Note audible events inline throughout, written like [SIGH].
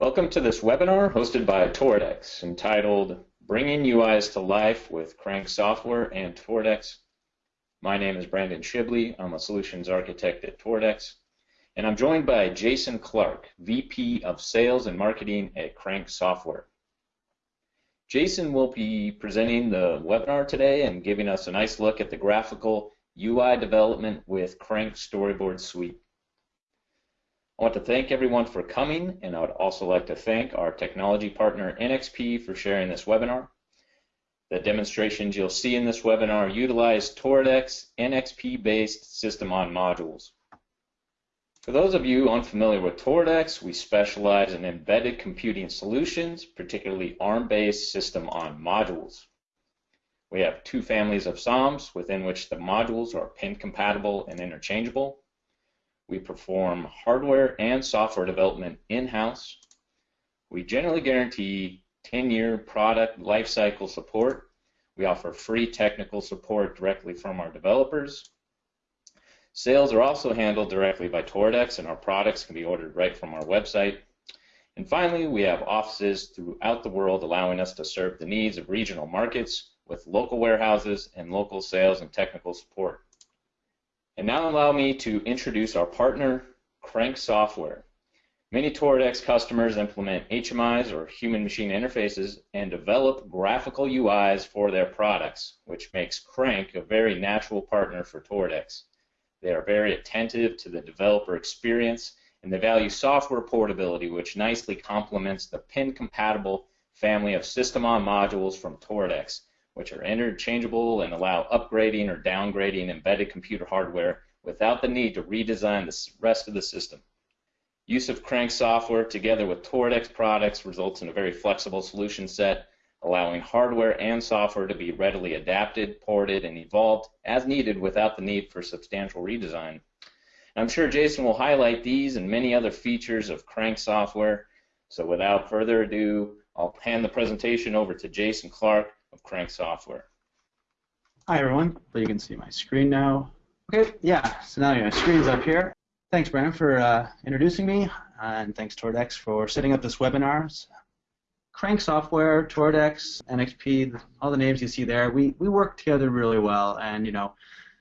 Welcome to this webinar hosted by Toradex entitled Bringing UIs to Life with Crank Software and Toradex. My name is Brandon Shibley. I'm a solutions architect at Toradex. And I'm joined by Jason Clark, VP of Sales and Marketing at Crank Software. Jason will be presenting the webinar today and giving us a nice look at the graphical UI development with Crank Storyboard Suite. I want to thank everyone for coming, and I would also like to thank our technology partner NXP for sharing this webinar. The demonstrations you'll see in this webinar utilize Toradex NXP-based system on modules. For those of you unfamiliar with Toradex, we specialize in embedded computing solutions, particularly ARM-based system on modules. We have two families of SOMs within which the modules are pin compatible and interchangeable. We perform hardware and software development in-house. We generally guarantee 10-year product lifecycle support. We offer free technical support directly from our developers. Sales are also handled directly by Toradex, and our products can be ordered right from our website. And finally, we have offices throughout the world allowing us to serve the needs of regional markets with local warehouses and local sales and technical support. And now allow me to introduce our partner, Crank Software. Many Toradex customers implement HMIs or human machine interfaces and develop graphical UIs for their products, which makes Crank a very natural partner for Toradex. They are very attentive to the developer experience and they value software portability, which nicely complements the pin compatible family of system on modules from Toradex which are interchangeable and allow upgrading or downgrading embedded computer hardware without the need to redesign the rest of the system. Use of Crank software together with Toradex products results in a very flexible solution set, allowing hardware and software to be readily adapted, ported, and evolved as needed without the need for substantial redesign. I'm sure Jason will highlight these and many other features of Crank software. So without further ado, I'll hand the presentation over to Jason Clark, of Crank software. Hi everyone, so you can see my screen now. Okay, yeah, so now your screen's up here. Thanks Brandon for uh, introducing me, and thanks Toradex for setting up this webinar. Crank Software, Toradex, NXP, all the names you see there, we, we work together really well, and you know,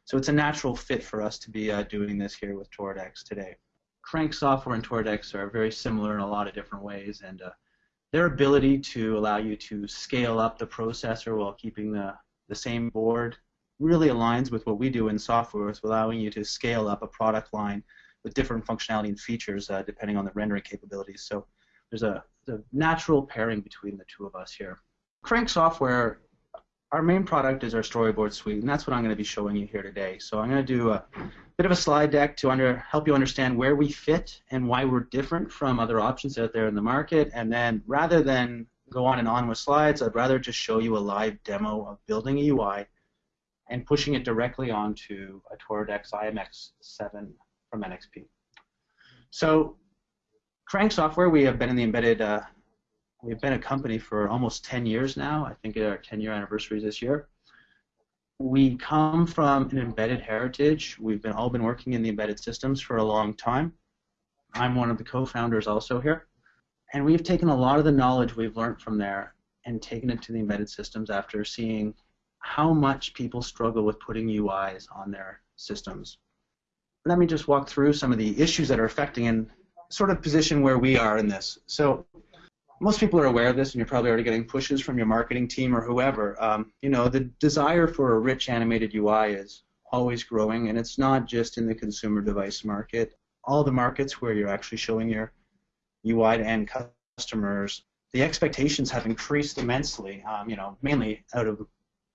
so it's a natural fit for us to be uh, doing this here with Toradex today. Crank Software and Toradex are very similar in a lot of different ways, and uh, their ability to allow you to scale up the processor while keeping the, the same board really aligns with what we do in software, with allowing you to scale up a product line with different functionality and features uh, depending on the rendering capabilities. So there's a, a natural pairing between the two of us here. Crank Software our main product is our storyboard suite, and that's what I'm going to be showing you here today. So I'm going to do a bit of a slide deck to under, help you understand where we fit and why we're different from other options out there in the market. And then rather than go on and on with slides, I'd rather just show you a live demo of building a UI and pushing it directly onto a Toradex IMX7 from NXP. So Crank Software, we have been in the embedded uh, We've been a company for almost 10 years now. I think our 10 year anniversary is this year. We come from an embedded heritage. We've been all been working in the embedded systems for a long time. I'm one of the co-founders also here. And we've taken a lot of the knowledge we've learned from there and taken it to the embedded systems after seeing how much people struggle with putting UIs on their systems. Let me just walk through some of the issues that are affecting and sort of position where we are in this. So most people are aware of this, and you're probably already getting pushes from your marketing team or whoever. Um, you know, the desire for a rich animated UI is always growing, and it's not just in the consumer device market. All the markets where you're actually showing your UI to end customers, the expectations have increased immensely. Um, you know, mainly out of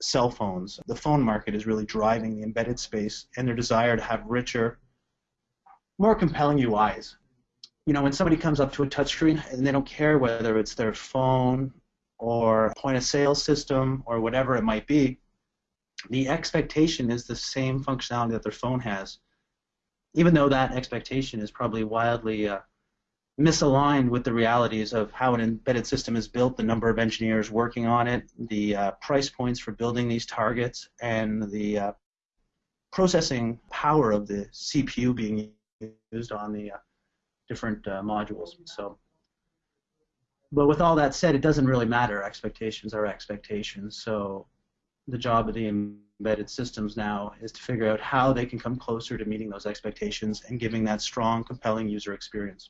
cell phones. The phone market is really driving the embedded space, and their desire to have richer, more compelling UIs you know, when somebody comes up to a touchscreen and they don't care whether it's their phone or point of sale system or whatever it might be, the expectation is the same functionality that their phone has, even though that expectation is probably wildly uh, misaligned with the realities of how an embedded system is built, the number of engineers working on it, the uh, price points for building these targets, and the uh, processing power of the CPU being used on the uh, different uh, modules. So but with all that said, it doesn't really matter. Expectations are expectations. So the job of the embedded systems now is to figure out how they can come closer to meeting those expectations and giving that strong, compelling user experience.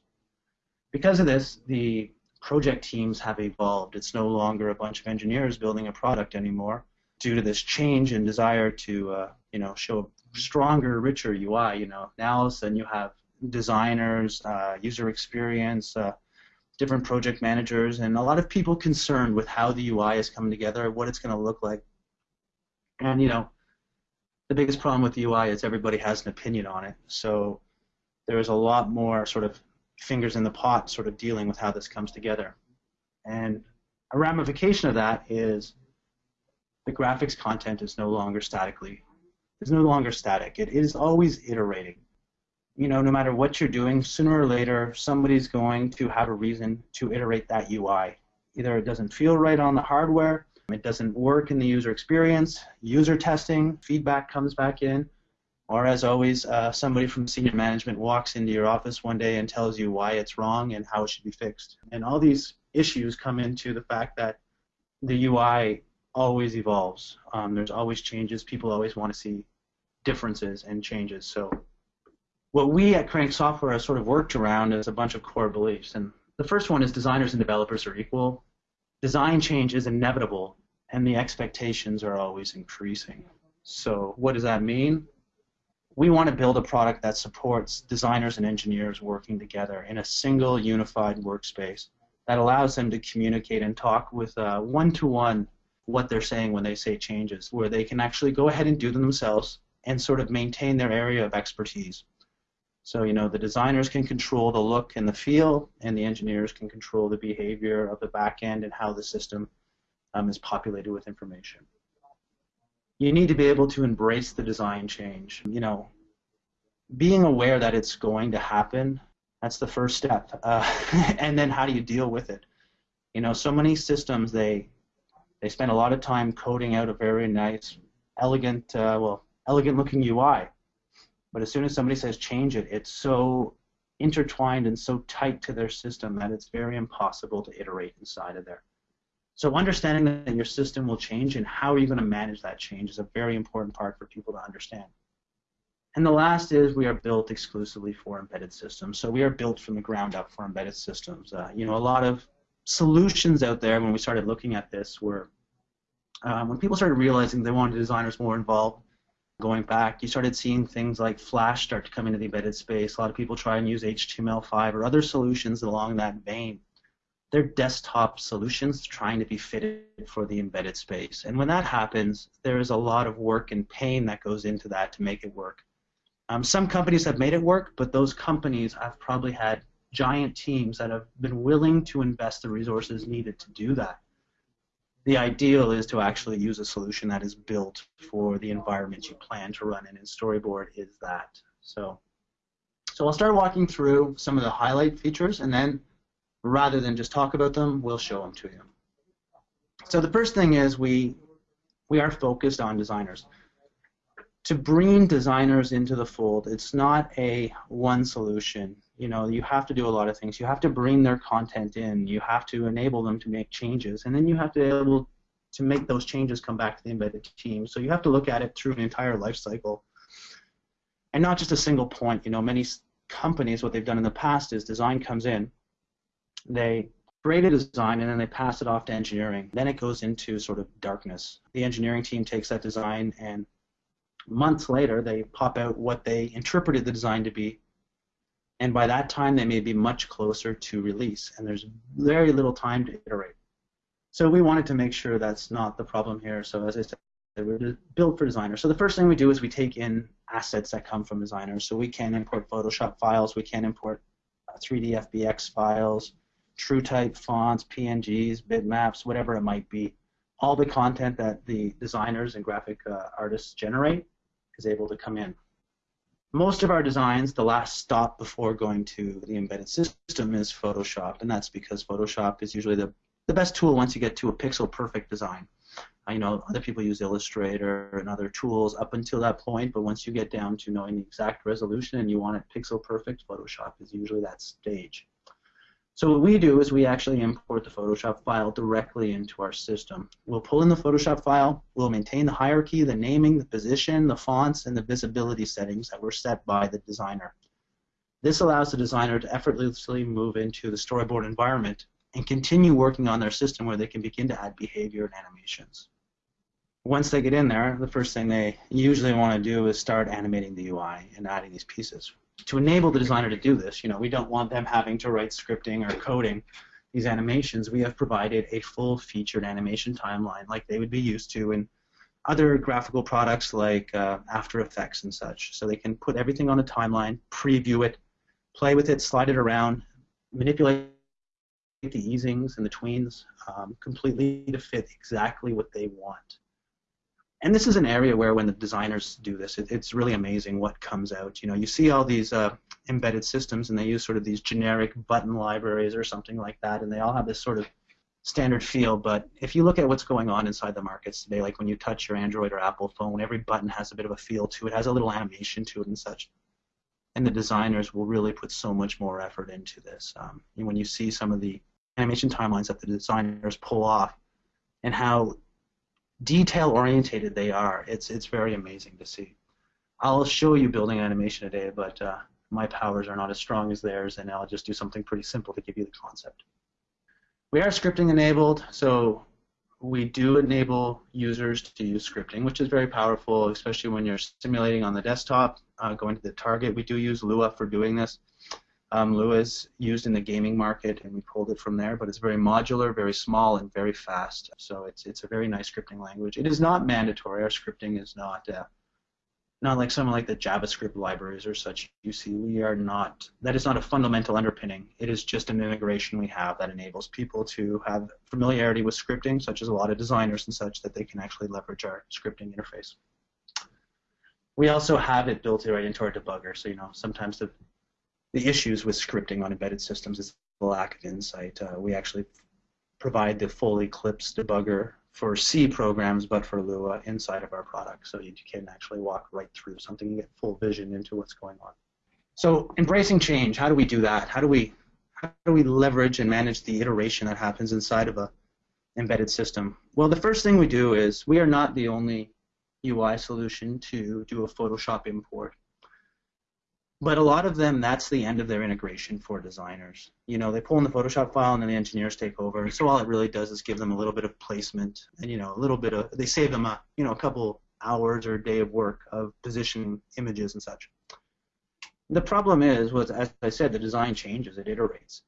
Because of this, the project teams have evolved. It's no longer a bunch of engineers building a product anymore due to this change and desire to, uh, you know, show a stronger, richer UI. You know, now all of a sudden you have designers, uh, user experience, uh, different project managers, and a lot of people concerned with how the UI is coming together, what it's going to look like. And you know, the biggest problem with the UI is everybody has an opinion on it. So there's a lot more sort of fingers in the pot sort of dealing with how this comes together. And a ramification of that is the graphics content is no longer statically is no longer static. It is always iterating. You know, no matter what you're doing, sooner or later somebody's going to have a reason to iterate that UI. Either it doesn't feel right on the hardware, it doesn't work in the user experience, user testing, feedback comes back in, or as always, uh, somebody from senior management walks into your office one day and tells you why it's wrong and how it should be fixed. And all these issues come into the fact that the UI always evolves. Um, there's always changes. People always want to see differences and changes. So what we at Crank Software have sort of worked around is a bunch of core beliefs. And the first one is designers and developers are equal. Design change is inevitable, and the expectations are always increasing. So what does that mean? we want to build a product that supports designers and engineers working together in a single unified workspace that allows them to communicate and talk with one to one what they're saying when they say changes, where they can actually go ahead and do them themselves and sort of maintain their area of expertise. So, you know, the designers can control the look and the feel, and the engineers can control the behavior of the back end and how the system um, is populated with information you need to be able to embrace the design change. You know, being aware that it's going to happen, that's the first step. Uh, [LAUGHS] and then how do you deal with it? You know, so many systems, they, they spend a lot of time coding out a very nice, elegant, uh, well, elegant looking UI. But as soon as somebody says change it, it's so intertwined and so tight to their system that it's very impossible to iterate inside of there. So understanding that your system will change and how are you going to manage that change is a very important part for people to understand. And the last is we are built exclusively for embedded systems. So we are built from the ground up for embedded systems. Uh, you know, a lot of solutions out there when we started looking at this were um, when people started realizing they wanted designers more involved. Going back, you started seeing things like Flash start to come into the embedded space. A lot of people try and use HTML5 or other solutions along that vein they're desktop solutions trying to be fitted for the embedded space. And when that happens, there is a lot of work and pain that goes into that to make it work. Um, some companies have made it work, but those companies have probably had giant teams that have been willing to invest the resources needed to do that. The ideal is to actually use a solution that is built for the environment you plan to run in, and Storyboard is that. So, so I'll start walking through some of the highlight features, and then rather than just talk about them, we'll show them to you. So the first thing is we we are focused on designers. To bring designers into the fold, it's not a one solution. You know, you have to do a lot of things. You have to bring their content in. You have to enable them to make changes, and then you have to be able to make those changes come back to the embedded team. So you have to look at it through an entire life cycle, and not just a single point. You know, many companies, what they've done in the past is design comes in, they create a design and then they pass it off to engineering. Then it goes into sort of darkness. The engineering team takes that design and months later they pop out what they interpreted the design to be. And by that time they may be much closer to release and there's very little time to iterate. So we wanted to make sure that's not the problem here. So as I said, we're built for designers. So the first thing we do is we take in assets that come from designers. So we can import Photoshop files, we can import 3D uh, FBX files, TrueType fonts, PNGs, bitmaps, whatever it might be. All the content that the designers and graphic uh, artists generate is able to come in. Most of our designs, the last stop before going to the embedded system is Photoshop, and that's because Photoshop is usually the, the best tool once you get to a pixel perfect design. I know other people use Illustrator and other tools up until that point, but once you get down to knowing the exact resolution and you want it pixel perfect, Photoshop is usually that stage. So what we do is we actually import the Photoshop file directly into our system. We'll pull in the Photoshop file, we'll maintain the hierarchy, the naming, the position, the fonts, and the visibility settings that were set by the designer. This allows the designer to effortlessly move into the storyboard environment and continue working on their system where they can begin to add behavior and animations. Once they get in there, the first thing they usually want to do is start animating the UI and adding these pieces to enable the designer to do this, you know, we don't want them having to write scripting or coding these animations. We have provided a full featured animation timeline like they would be used to in other graphical products like uh, After Effects and such. So they can put everything on a timeline, preview it, play with it, slide it around, manipulate the easings and the tweens um, completely to fit exactly what they want and this is an area where when the designers do this, it, it's really amazing what comes out. You know, you see all these uh, embedded systems, and they use sort of these generic button libraries or something like that, and they all have this sort of standard feel. But if you look at what's going on inside the markets today, like when you touch your Android or Apple phone, every button has a bit of a feel to it, has a little animation to it, and such. And the designers will really put so much more effort into this. Um, and when you see some of the animation timelines that the designers pull off, and how detail orientated they are. It's it's very amazing to see. I'll show you building animation today, but uh, my powers are not as strong as theirs, and I'll just do something pretty simple to give you the concept. We are scripting enabled, so we do enable users to use scripting, which is very powerful, especially when you're simulating on the desktop, uh, going to the target. We do use Lua for doing this. Um, Lua is used in the gaming market, and we pulled it from there. But it's very modular, very small, and very fast. So it's it's a very nice scripting language. It is not mandatory. Our scripting is not uh, not like some like the JavaScript libraries or such. You see, we are not. That is not a fundamental underpinning. It is just an integration we have that enables people to have familiarity with scripting, such as a lot of designers and such, that they can actually leverage our scripting interface. We also have it built right into our debugger. So you know, sometimes the the issues with scripting on embedded systems is the lack of insight. Uh, we actually provide the full Eclipse debugger for C programs, but for Lua inside of our product, so you can actually walk right through something and get full vision into what's going on. So embracing change, how do we do that? How do we how do we leverage and manage the iteration that happens inside of a embedded system? Well, the first thing we do is we are not the only UI solution to do a Photoshop import. But a lot of them, that's the end of their integration for designers. You know, they pull in the Photoshop file and then the engineers take over. So all it really does is give them a little bit of placement and, you know, a little bit of, they save them a, you know, a couple hours or a day of work of positioning images and such. The problem is, was as I said, the design changes, it iterates.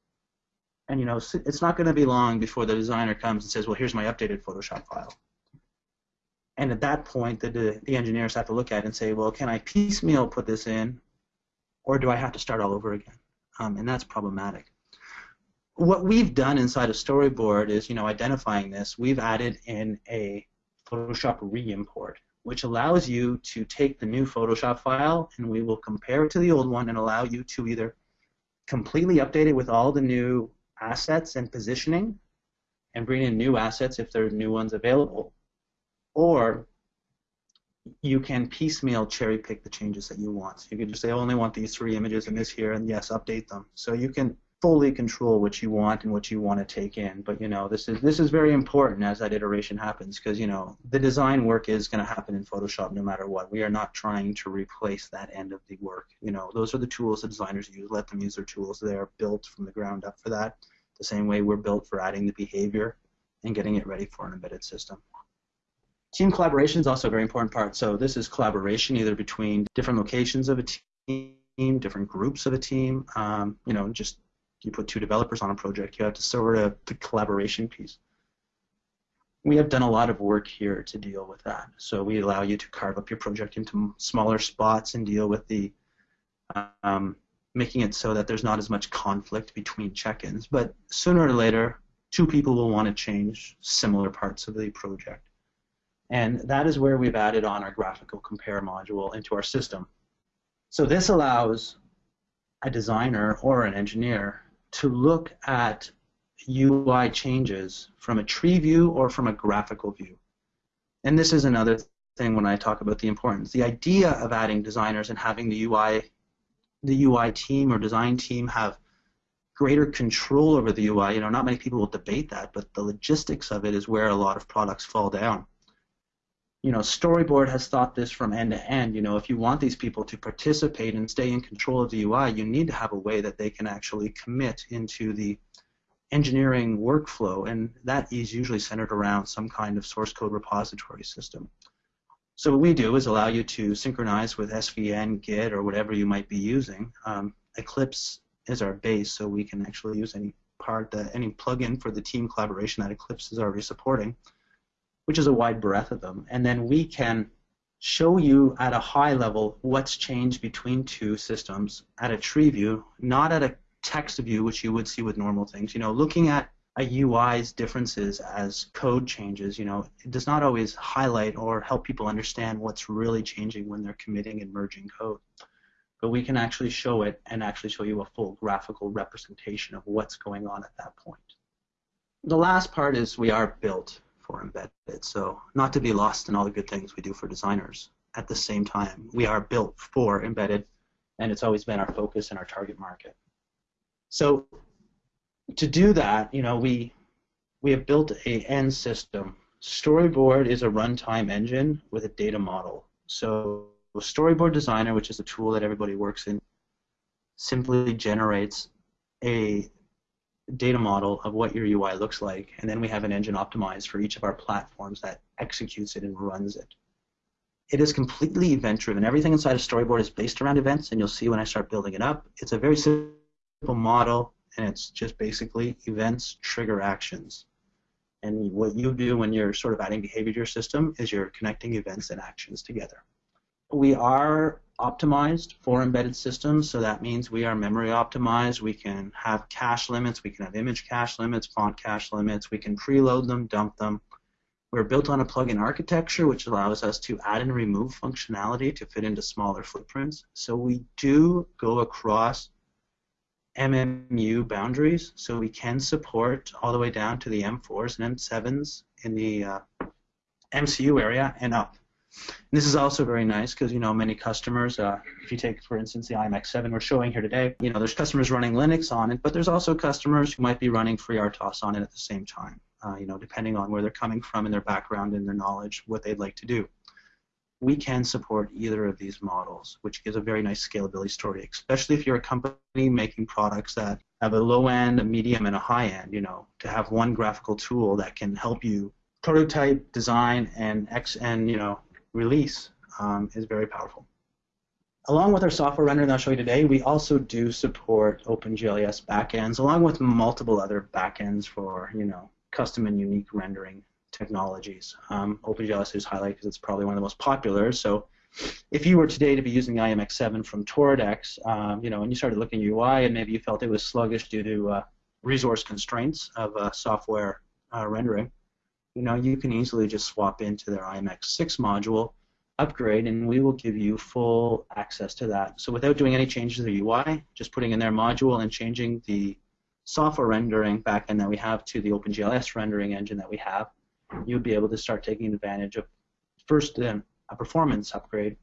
And, you know, it's not going to be long before the designer comes and says, well, here's my updated Photoshop file. And at that point, the, the engineers have to look at it and say, well, can I piecemeal put this in or do I have to start all over again? Um, and that's problematic. What we've done inside of Storyboard is, you know, identifying this, we've added in a Photoshop re-import, which allows you to take the new Photoshop file and we will compare it to the old one and allow you to either completely update it with all the new assets and positioning and bring in new assets if there are new ones available, or you can piecemeal cherry pick the changes that you want. So you can just say, I only want these three images and this here, and yes, update them. So you can fully control what you want and what you want to take in. But you know, this is this is very important as that iteration happens because you know the design work is going to happen in Photoshop no matter what. We are not trying to replace that end of the work. You know, those are the tools that designers use. Let them use their tools. They are built from the ground up for that. The same way we're built for adding the behavior and getting it ready for an embedded system. Team collaboration is also a very important part. So this is collaboration either between different locations of a team, different groups of a team. Um, you know, just you put two developers on a project, you have to sort of the collaboration piece. We have done a lot of work here to deal with that. So we allow you to carve up your project into smaller spots and deal with the um, making it so that there's not as much conflict between check-ins. But sooner or later, two people will want to change similar parts of the project. And that is where we've added on our graphical compare module into our system. So this allows a designer or an engineer to look at UI changes from a tree view or from a graphical view. And this is another thing when I talk about the importance. The idea of adding designers and having the UI the UI team or design team have greater control over the UI. You know, not many people will debate that, but the logistics of it is where a lot of products fall down. You know, Storyboard has thought this from end to end. You know, if you want these people to participate and stay in control of the UI, you need to have a way that they can actually commit into the engineering workflow, and that is usually centered around some kind of source code repository system. So what we do is allow you to synchronize with SVN, Git, or whatever you might be using. Um, Eclipse is our base, so we can actually use any part, that, any plugin for the team collaboration that Eclipse is already supporting, which is a wide breadth of them. And then we can show you at a high level what's changed between two systems at a tree view, not at a text view, which you would see with normal things. You know, looking at a UI's differences as code changes, you know, it does not always highlight or help people understand what's really changing when they're committing and merging code but we can actually show it and actually show you a full graphical representation of what's going on at that point. The last part is we are built for embedded, so not to be lost in all the good things we do for designers. At the same time, we are built for embedded, and it's always been our focus and our target market. So to do that, you know, we we have built a end system. Storyboard is a runtime engine with a data model. So Storyboard Designer, which is a tool that everybody works in, simply generates a data model of what your UI looks like, and then we have an engine optimized for each of our platforms that executes it and runs it. It is completely event-driven. Everything inside of Storyboard is based around events, and you'll see when I start building it up. It's a very simple model, and it's just basically events trigger actions. And what you do when you're sort of adding behavior to your system is you're connecting events and actions together we are optimized for embedded systems, so that means we are memory optimized. We can have cache limits, we can have image cache limits, font cache limits, we can preload them, dump them. We're built on a plugin architecture, which allows us to add and remove functionality to fit into smaller footprints. So we do go across MMU boundaries, so we can support all the way down to the M4s and M7s in the uh, MCU area and up. And this is also very nice because you know many customers. Uh, if you take, for instance, the IMX7 we're showing here today, you know there's customers running Linux on it, but there's also customers who might be running FreeRTOS on it at the same time. Uh, you know, depending on where they're coming from and their background and their knowledge, what they'd like to do. We can support either of these models, which gives a very nice scalability story, especially if you're a company making products that have a low end, a medium, and a high end. You know, to have one graphical tool that can help you prototype, design, and X and you know release um, is very powerful. Along with our software rendering that I'll show you today, we also do support OpenGLES backends, along with multiple other backends for you know custom and unique rendering technologies. Um, OpenGLES is highlighted because it's probably one of the most popular. So if you were today to be using the IMX7 from Toradex, um, you know, and you started looking at UI and maybe you felt it was sluggish due to uh, resource constraints of uh, software uh, rendering, you know, you can easily just swap into their IMX6 module, upgrade, and we will give you full access to that. So without doing any changes to the UI, just putting in their module and changing the software rendering backend that we have to the OpenGLES rendering engine that we have, you'll be able to start taking advantage of first um, a performance upgrade,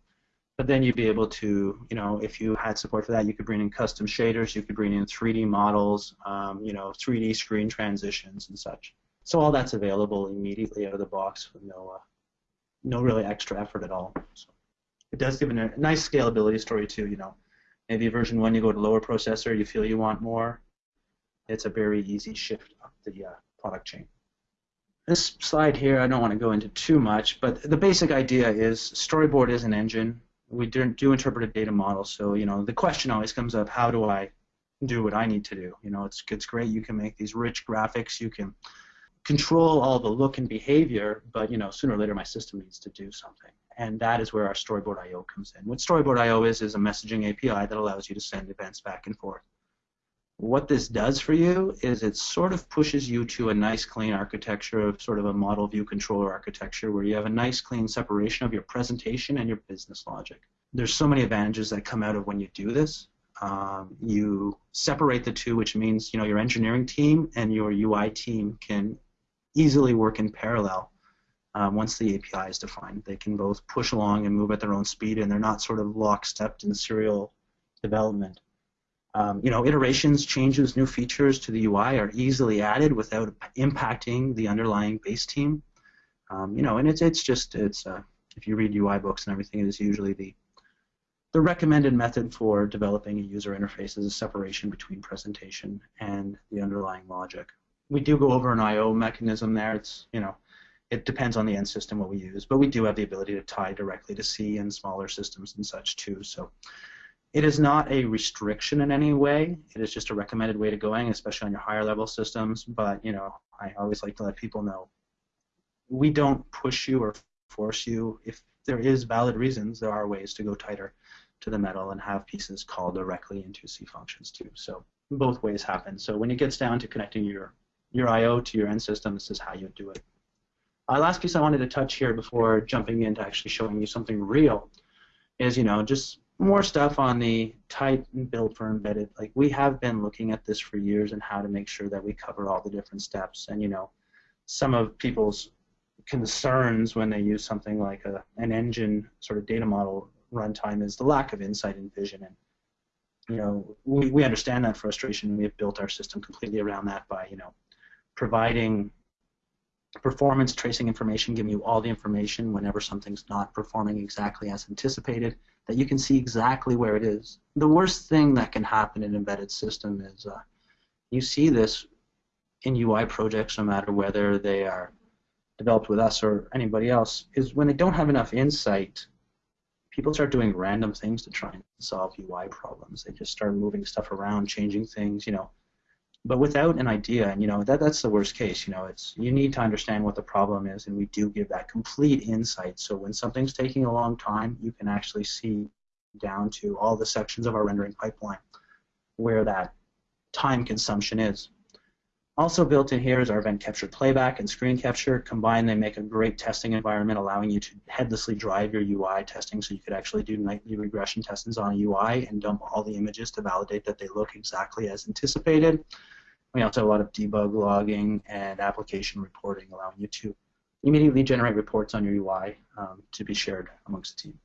but then you'd be able to, you know, if you had support for that, you could bring in custom shaders, you could bring in 3D models, um, you know, 3D screen transitions and such. So all that's available immediately out of the box with no, uh, no really extra effort at all. So it does give a nice scalability story too. You know, maybe version one you go to lower processor, you feel you want more. It's a very easy shift up the uh, product chain. This slide here, I don't want to go into too much, but the basic idea is Storyboard is an engine. We do, do interpret a data model, so you know the question always comes up: How do I do what I need to do? You know, it's it's great. You can make these rich graphics. You can control all the look and behavior, but you know, sooner or later my system needs to do something. And that is where our Storyboard I/O comes in. What Storyboard I/O is is a messaging API that allows you to send events back and forth. What this does for you is it sort of pushes you to a nice clean architecture of sort of a model view controller architecture where you have a nice clean separation of your presentation and your business logic. There's so many advantages that come out of when you do this. Um, you separate the two, which means you know your engineering team and your UI team can easily work in parallel um, once the API is defined. They can both push along and move at their own speed, and they're not sort of lockstep in serial development. Um, you know, iterations, changes, new features to the UI are easily added without impacting the underlying base team. Um, you know, and it's it's just it's uh, if you read UI books and everything, it is usually the the recommended method for developing a user interface is a separation between presentation and the underlying logic. We do go over an I/O mechanism there. It's you know, it depends on the end system what we use, but we do have the ability to tie directly to C and smaller systems and such too. So it is not a restriction in any way. It is just a recommended way to going, especially on your higher level systems. But you know, I always like to let people know we don't push you or force you. If there is valid reasons, there are ways to go tighter to the metal and have pieces call directly into C functions too. So both ways happen. So when it gets down to connecting your your I/O to your end system, this is how you do it. Uh, last piece I wanted to touch here before jumping into actually showing you something real is you know just more stuff on the tight and build for embedded. Like we have been looking at this for years and how to make sure that we cover all the different steps. And you know, some of people's concerns when they use something like a, an engine sort of data model runtime is the lack of insight and vision. And you know, we, we understand that frustration. We have built our system completely around that by you know providing performance tracing information, giving you all the information whenever something's not performing exactly as anticipated, that you can see exactly where it is. The worst thing that can happen in embedded system is uh, you see this in UI projects, no matter whether they are developed with us or anybody else, is when they don't have enough insight, people start doing random things to try and solve UI problems. They just start moving stuff around, changing things, you know. But without an idea, and you know that that's the worst case. You know, it's you need to understand what the problem is, and we do give that complete insight. So when something's taking a long time, you can actually see down to all the sections of our rendering pipeline where that time consumption is. Also built in here is our event capture playback and screen capture. Combined, they make a great testing environment, allowing you to headlessly drive your UI testing, so you could actually do nightly regression testings on a UI and dump all the images to validate that they look exactly as anticipated. We also have a lot of debug logging and application reporting, allowing you to immediately generate reports on your UI um, to be shared amongst the team.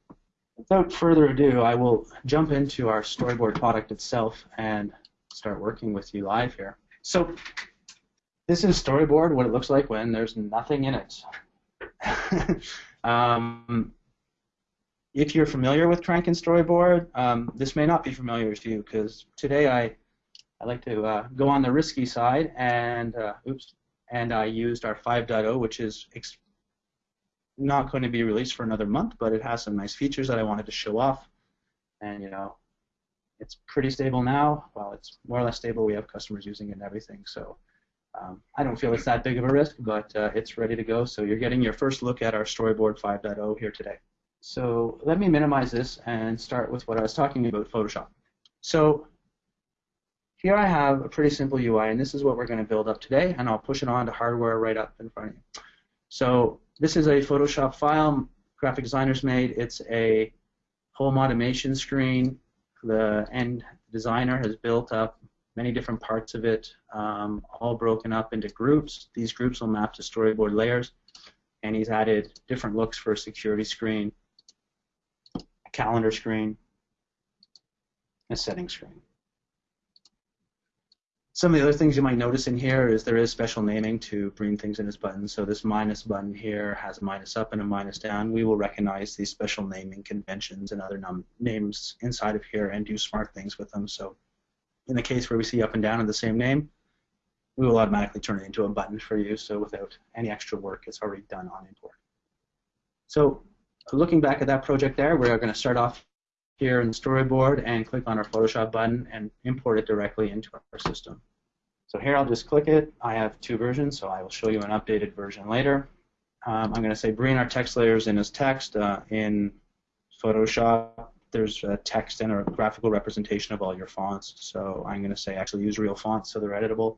Without further ado, I will jump into our storyboard product itself and start working with you live here. So this is storyboard, what it looks like when there's nothing in it. [LAUGHS] um, if you're familiar with Crank and Storyboard, um, this may not be familiar to you because today I I like to uh, go on the risky side and uh, oops, and I used our 5.0, which is not going to be released for another month, but it has some nice features that I wanted to show off. And you know, it's pretty stable now. Well, it's more or less stable. We have customers using it and everything, so um, I don't feel it's that big of a risk, but uh, it's ready to go. So you're getting your first look at our Storyboard 5.0 here today. So let me minimize this and start with what I was talking about, Photoshop. So here I have a pretty simple UI, and this is what we're going to build up today, and I'll push it on to hardware right up in front of you. So this is a Photoshop file graphic designers made. It's a home automation screen. The end designer has built up many different parts of it, um, all broken up into groups. These groups will map to storyboard layers, and he's added different looks for a security screen, a calendar screen, a setting screen. Some of the other things you might notice in here is there is special naming to bring things in as buttons. So this minus button here has a minus up and a minus down. We will recognize these special naming conventions and other names inside of here and do smart things with them. So in the case where we see up and down in the same name, we will automatically turn it into a button for you, so without any extra work, it's already done on import. So looking back at that project there, we're going to start off here in the storyboard and click on our Photoshop button and import it directly into our system. So here I'll just click it. I have two versions, so I will show you an updated version later. Um, I'm going to say bring our text layers in as text uh, in Photoshop there's a text and a graphical representation of all your fonts. So I'm going to say actually use real fonts so they're editable.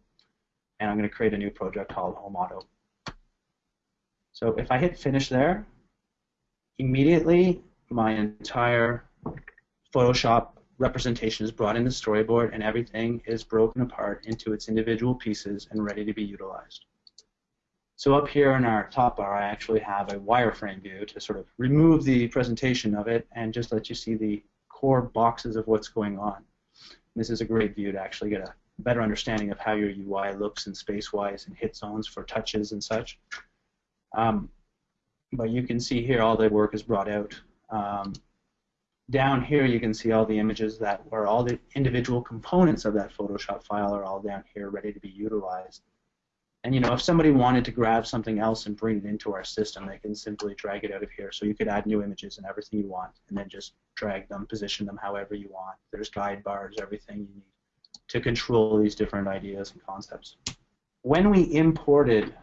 And I'm going to create a new project called Home Auto. So if I hit finish there, immediately my entire Photoshop representation is brought into the storyboard and everything is broken apart into its individual pieces and ready to be utilized. So up here in our top bar, I actually have a wireframe view to sort of remove the presentation of it and just let you see the core boxes of what's going on. This is a great view to actually get a better understanding of how your UI looks in space-wise and hit zones for touches and such. Um, but you can see here all the work is brought out. Um, down here you can see all the images that where all the individual components of that Photoshop file are all down here ready to be utilized. And you know, if somebody wanted to grab something else and bring it into our system, they can simply drag it out of here. So you could add new images and everything you want, and then just drag them, position them however you want. There's guide bars, everything you need to control these different ideas and concepts. When we imported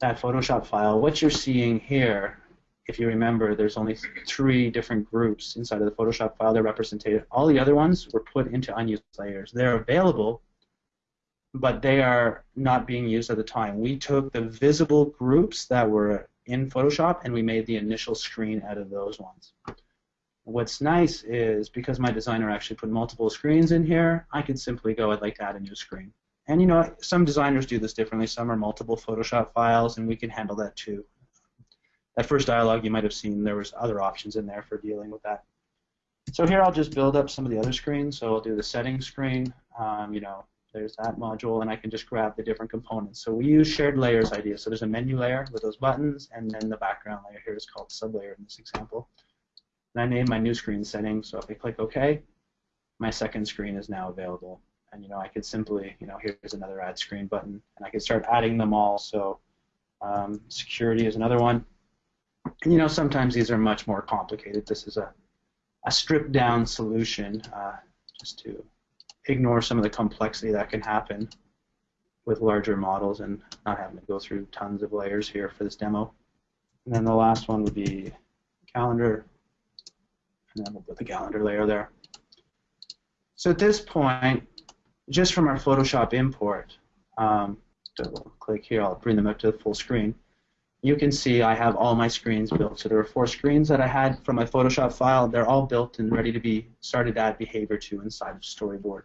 that Photoshop file, what you're seeing here, if you remember, there's only three different groups inside of the Photoshop file that are represented. All the other ones were put into unused layers. They're available, but they are not being used at the time. We took the visible groups that were in Photoshop and we made the initial screen out of those ones. What's nice is because my designer actually put multiple screens in here, I can simply go, I'd like to add a new screen. And you know, some designers do this differently. Some are multiple Photoshop files, and we can handle that too. That first dialog you might have seen, there was other options in there for dealing with that. So here I'll just build up some of the other screens. So I'll do the settings screen. Um, you know, there's that module, and I can just grab the different components. So we use shared layers idea. So there's a menu layer with those buttons, and then the background layer here is called sublayer in this example. And I name my new screen setting. So if I click OK, my second screen is now available. And you know, I could simply, you know, here's another add screen button, and I could start adding them all. So um, security is another one. You know, sometimes these are much more complicated. This is a, a stripped down solution uh, just to ignore some of the complexity that can happen with larger models and not having to go through tons of layers here for this demo. And then the last one would be calendar and then we'll put the calendar layer there. So at this point, just from our Photoshop import, um, double click here, I'll bring them up to the full screen. You can see I have all my screens built. So there are four screens that I had from my Photoshop file. They're all built and ready to be started to add behavior to inside of Storyboard.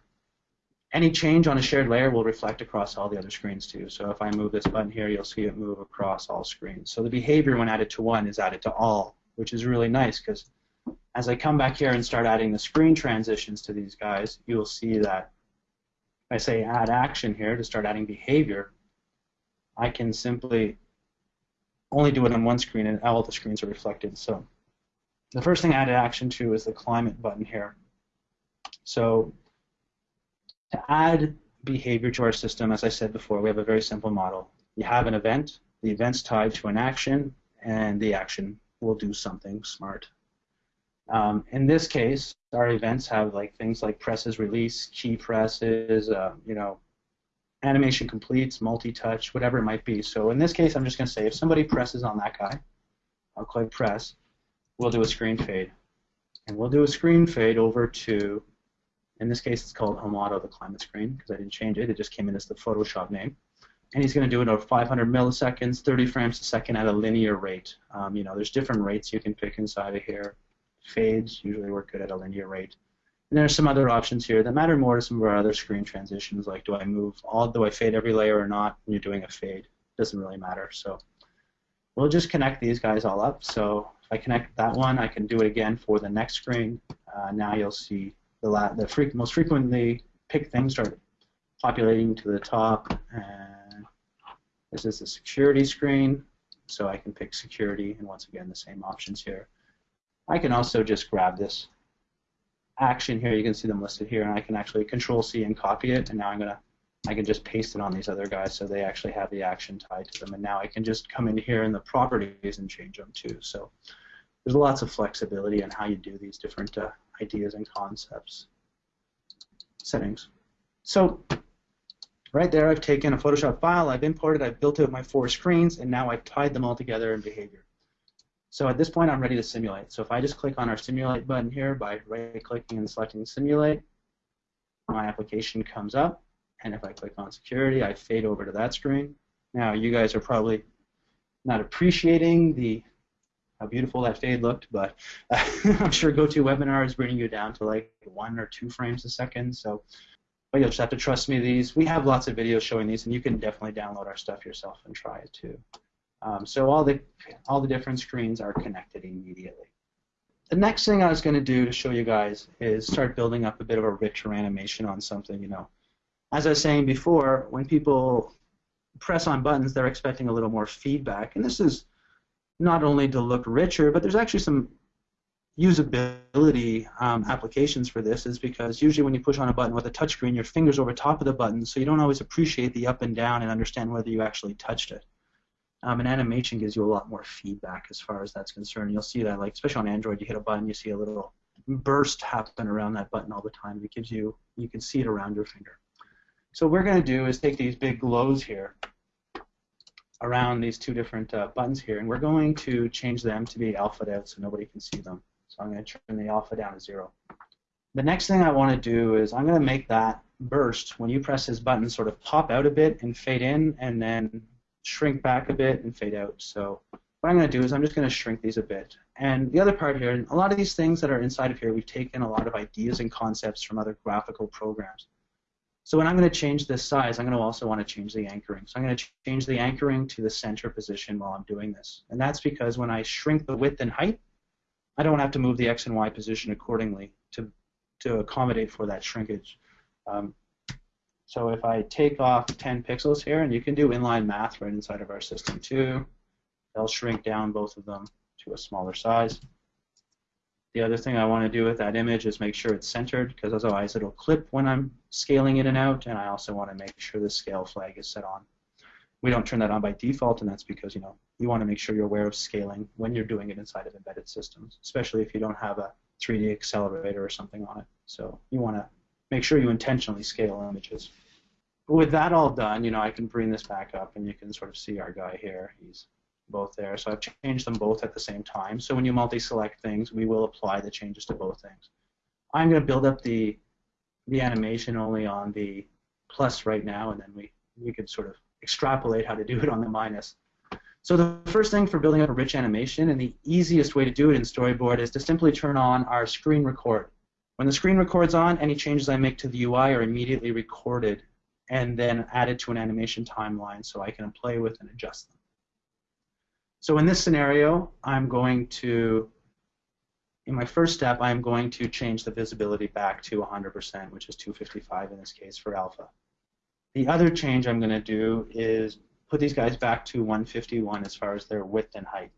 Any change on a shared layer will reflect across all the other screens too. So if I move this button here, you'll see it move across all screens. So the behavior when added to one is added to all, which is really nice because as I come back here and start adding the screen transitions to these guys, you'll see that if I say add action here to start adding behavior, I can simply only do it on one screen and all the screens are reflected. So the first thing I added action to is the climate button here. So to add behavior to our system, as I said before, we have a very simple model. You have an event, the event's tied to an action, and the action will do something smart um, in this case, our events have like things like presses release, key presses, uh, you know, animation completes, multi-touch, whatever it might be. So in this case, I'm just going to say if somebody presses on that guy, I'll click press, we'll do a screen fade. And we'll do a screen fade over to, in this case, it's called Home Auto, the climate screen, because I didn't change it. It just came in as the Photoshop name. And he's going to do it over 500 milliseconds, 30 frames a second at a linear rate. Um, you know, there's different rates you can pick inside of here fades usually work good at a linear rate. And there are some other options here that matter more to some of our other screen transitions, like do I move all, do I fade every layer or not when you're doing a fade? Doesn't really matter. So we'll just connect these guys all up. So if I connect that one, I can do it again for the next screen. Uh, now you'll see the, the fre most frequently picked things start populating to the top. And this is the security screen. So I can pick security, and once again, the same options here. I can also just grab this action here. You can see them listed here, and I can actually Control C and copy it. And now I'm gonna, I can just paste it on these other guys so they actually have the action tied to them. And now I can just come in here in the properties and change them too. So there's lots of flexibility in how you do these different uh, ideas and concepts. Settings. So right there, I've taken a Photoshop file, I've imported, I've built out my four screens, and now I've tied them all together in behavior. So at this point, I'm ready to simulate. So if I just click on our simulate button here by right-clicking and selecting simulate, my application comes up. And if I click on security, I fade over to that screen. Now, you guys are probably not appreciating the how beautiful that fade looked, but [LAUGHS] I'm sure GoToWebinar is bringing you down to like one or two frames a second. So, but you'll just have to trust me. These we have lots of videos showing these, and you can definitely download our stuff yourself and try it too. Um, so all the all the different screens are connected immediately. the next thing I was going to do to show you guys is start building up a bit of a richer animation on something, you know. As I was saying before, when people press on buttons, they're expecting a little more feedback. And this is not only to look richer, but there's actually some usability um, applications for this is because usually when you push on a button with a touchscreen, your finger's over top of the button, so you don't always appreciate the up and down and understand whether you actually touched it. Um, and animation gives you a lot more feedback as far as that's concerned. You'll see that, like especially on Android, you hit a button, you see a little burst happen around that button all the time. It gives you, you can see it around your finger. So what we're going to do is take these big glows here around these two different uh, buttons here, and we're going to change them to be alpha out so nobody can see them. So I'm going to turn the alpha down to zero. The next thing I want to do is I'm going to make that burst when you press this button sort of pop out a bit and fade in and then shrink back a bit and fade out. So what I'm going to do is I'm just going to shrink these a bit. And the other part here, a lot of these things that are inside of here, we've taken a lot of ideas and concepts from other graphical programs. So when I'm going to change this size, I'm going to also want to change the anchoring. So I'm going to change the anchoring to the center position while I'm doing this. And that's because when I shrink the width and height, I don't have to move the X and Y position accordingly to, to accommodate for that shrinkage. Um, so if I take off 10 pixels here, and you can do inline math right inside of our system too, they'll shrink down both of them to a smaller size. The other thing I want to do with that image is make sure it's centered because otherwise it'll clip when I'm scaling it in and out and I also want to make sure the scale flag is set on. We don't turn that on by default and that's because you know you want to make sure you're aware of scaling when you're doing it inside of embedded systems, especially if you don't have a 3D accelerator or something on it. So you want to make sure you intentionally scale images. With that all done, you know, I can bring this back up and you can sort of see our guy here. He's both there. So I've changed them both at the same time. So when you multi-select things, we will apply the changes to both things. I'm going to build up the the animation only on the plus right now, and then we, we could sort of extrapolate how to do it on the minus. So the first thing for building up a rich animation, and the easiest way to do it in Storyboard, is to simply turn on our screen record. When the screen records on, any changes I make to the UI are immediately recorded and then add it to an animation timeline so I can play with and adjust them. So in this scenario, I'm going to, in my first step, I'm going to change the visibility back to 100%, which is 255 in this case for alpha. The other change I'm going to do is put these guys back to 151 as far as their width and height.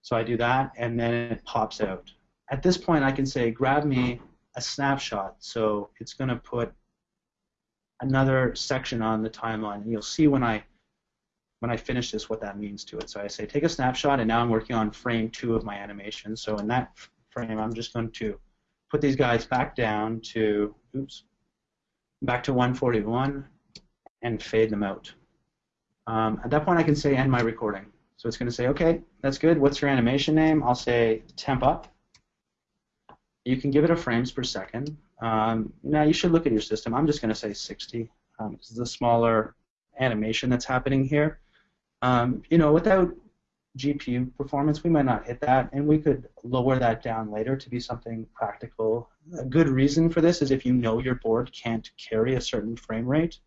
So I do that, and then it pops out. At this point, I can say, grab me a snapshot. So it's going to put another section on the timeline. And you'll see when I when I finish this what that means to it. So I say take a snapshot, and now I'm working on frame two of my animation. So in that frame, I'm just going to put these guys back down to, oops, back to 141 and fade them out. Um, at that point, I can say end my recording. So it's going to say, okay, that's good. What's your animation name? I'll say temp up. You can give it a frames per second. Um, now you should look at your system. I'm just going to say 60 um, because the smaller animation that's happening here. Um, you know, without GPU performance, we might not hit that, and we could lower that down later to be something practical. A good reason for this is if you know your board can't carry a certain frame rate,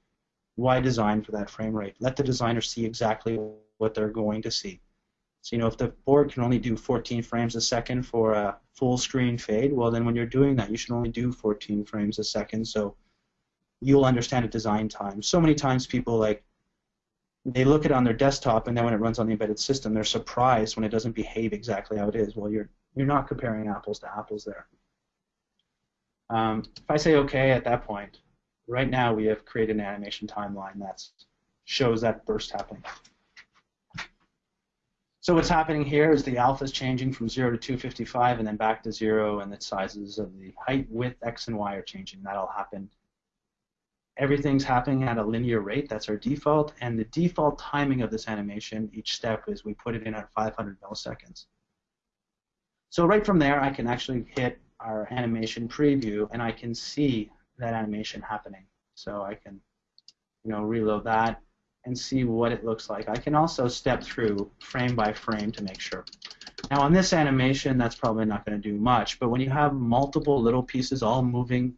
why design for that frame rate? Let the designer see exactly what they're going to see. So, you know, if the board can only do 14 frames a second for a full screen fade, well, then when you're doing that, you should only do 14 frames a second so you'll understand at design time. So many times people like they look at it on their desktop, and then when it runs on the embedded system, they're surprised when it doesn't behave exactly how it is. Well, you're you're not comparing apples to apples there. Um, if I say OK at that point, right now we have created an animation timeline that shows that burst happening. So what's happening here is the alpha is changing from 0 to 255 and then back to 0, and the sizes of the height, width, x, and y are changing. That'll happen everything's happening at a linear rate. That's our default. And the default timing of this animation, each step, is we put it in at 500 milliseconds. So right from there, I can actually hit our animation preview, and I can see that animation happening. So I can, you know, reload that and see what it looks like. I can also step through frame by frame to make sure. Now on this animation, that's probably not going to do much, but when you have multiple little pieces all moving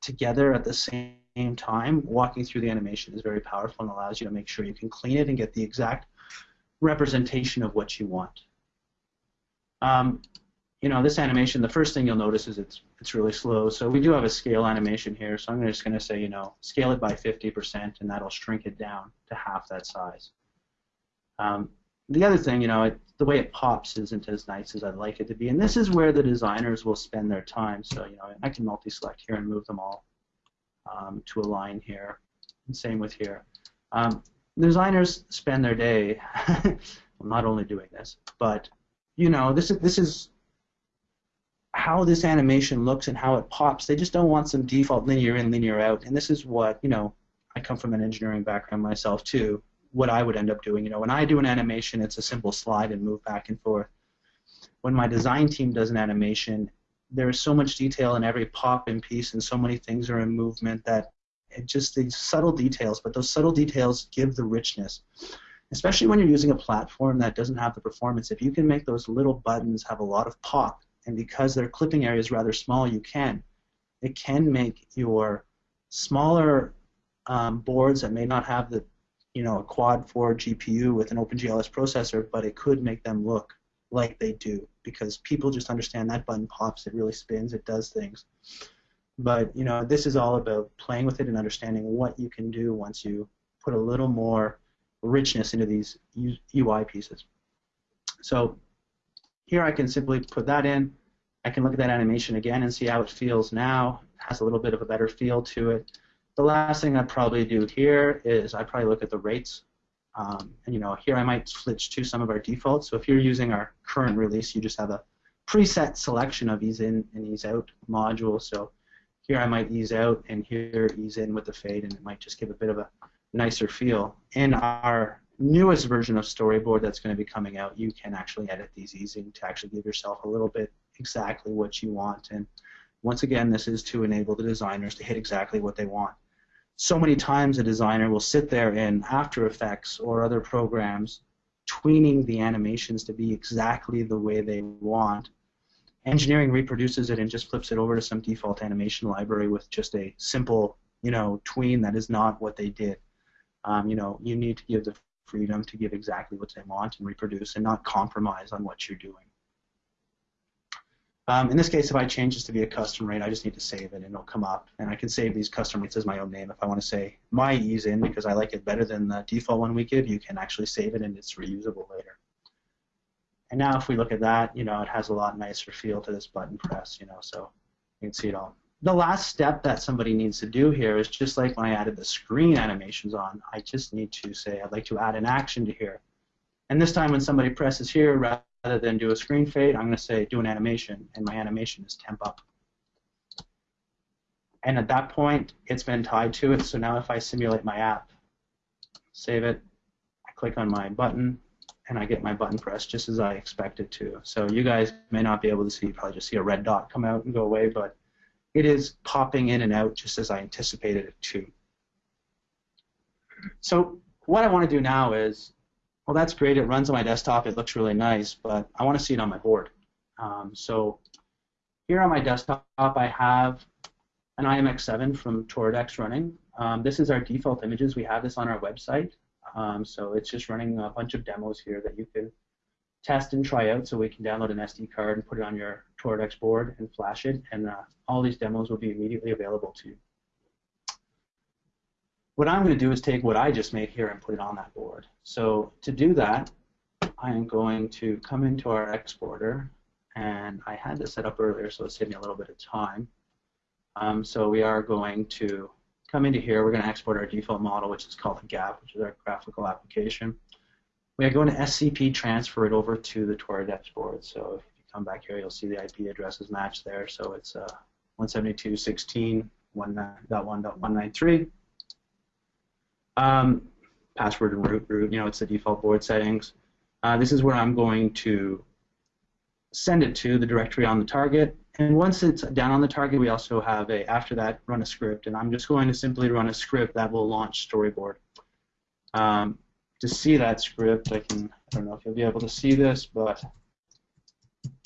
together at the same time, walking through the animation is very powerful and allows you to make sure you can clean it and get the exact representation of what you want. Um, you know, this animation, the first thing you'll notice is it's it's really slow. So we do have a scale animation here. So I'm just going to say, you know, scale it by 50%, and that'll shrink it down to half that size. Um, the other thing, you know, it, the way it pops isn't as nice as I'd like it to be, and this is where the designers will spend their time. So, you know, I can multi-select here and move them all um, to a line here, and same with here. Um, designers spend their day [LAUGHS] not only doing this, but you know, this is this is how this animation looks and how it pops. They just don't want some default linear in, linear out. And this is what, you know, I come from an engineering background myself too. What I would end up doing, you know, when I do an animation, it's a simple slide and move back and forth. When my design team does an animation, there is so much detail in every pop and piece, and so many things are in movement that it just these subtle details. But those subtle details give the richness, especially when you're using a platform that doesn't have the performance. If you can make those little buttons have a lot of pop, and because their clipping area is rather small, you can. It can make your smaller um, boards that may not have the, you know, a quad 4 GPU with an OpenGL ES processor, but it could make them look like they do because people just understand that button pops, it really spins, it does things. But you know, this is all about playing with it and understanding what you can do once you put a little more richness into these UI pieces. So here I can simply put that in. I can look at that animation again and see how it feels now. It has a little bit of a better feel to it. The last thing I'd probably do here is I'd probably look at the rates. Um, and you know, here I might switch to some of our defaults. So if you're using our current release, you just have a preset selection of ease in and ease out modules. So here I might ease out and here ease in with the fade and it might just give a bit of a nicer feel. In our newest version of Storyboard that's going to be coming out, you can actually edit these easy to actually give yourself a little bit exactly what you want. And once again, this is to enable the designers to hit exactly what they want. So many times a designer will sit there in After Effects or other programs tweening the animations to be exactly the way they want. Engineering reproduces it and just flips it over to some default animation library with just a simple, you know, tween that is not what they did. Um, you know, you need to give the freedom to give exactly what they want and reproduce and not compromise on what you're doing. Um, in this case, if I change this to be a custom rate, I just need to save it and it'll come up. And I can save these custom rates as my own name. If I want to say my ease in because I like it better than the default one we give, you can actually save it and it's reusable later. And now if we look at that, you know, it has a lot nicer feel to this button press, you know, so you can see it all the last step that somebody needs to do here is just like when I added the screen animations on, I just need to say I'd like to add an action to here. And this time when somebody presses here, rather than do a screen fade, I'm going to say do an animation, and my animation is temp up. And at that point, it's been tied to it, so now if I simulate my app, save it, I click on my button, and I get my button press just as I expect it to. So you guys may not be able to see, you probably just see a red dot come out and go away, but it is popping in and out just as I anticipated it to. So what I want to do now is, well, that's great. It runs on my desktop. It looks really nice, but I want to see it on my board. Um, so here on my desktop, I have an IMX7 from Toradex running. Um, this is our default images. We have this on our website. Um, so it's just running a bunch of demos here that you can test and try out so we can download an SD card and put it on your Toradex board and flash it, and uh, all these demos will be immediately available to you. What I'm going to do is take what I just made here and put it on that board. So to do that, I am going to come into our exporter, and I had this set up earlier, so it saved me a little bit of time. Um, so we are going to come into here. We're going to export our default model, which is called a GAP, which is our graphical application. We are going to SCP transfer it over to the Toradex board. So if you come back here, you'll see the IP addresses match there. So it's uh, 172.16.1.1.193. Um, password and root, root, you know, it's the default board settings. Uh, this is where I'm going to send it to the directory on the target. And once it's down on the target, we also have a, after that, run a script. And I'm just going to simply run a script that will launch Storyboard. Um, to see that script, I can, I don't know if you'll be able to see this, but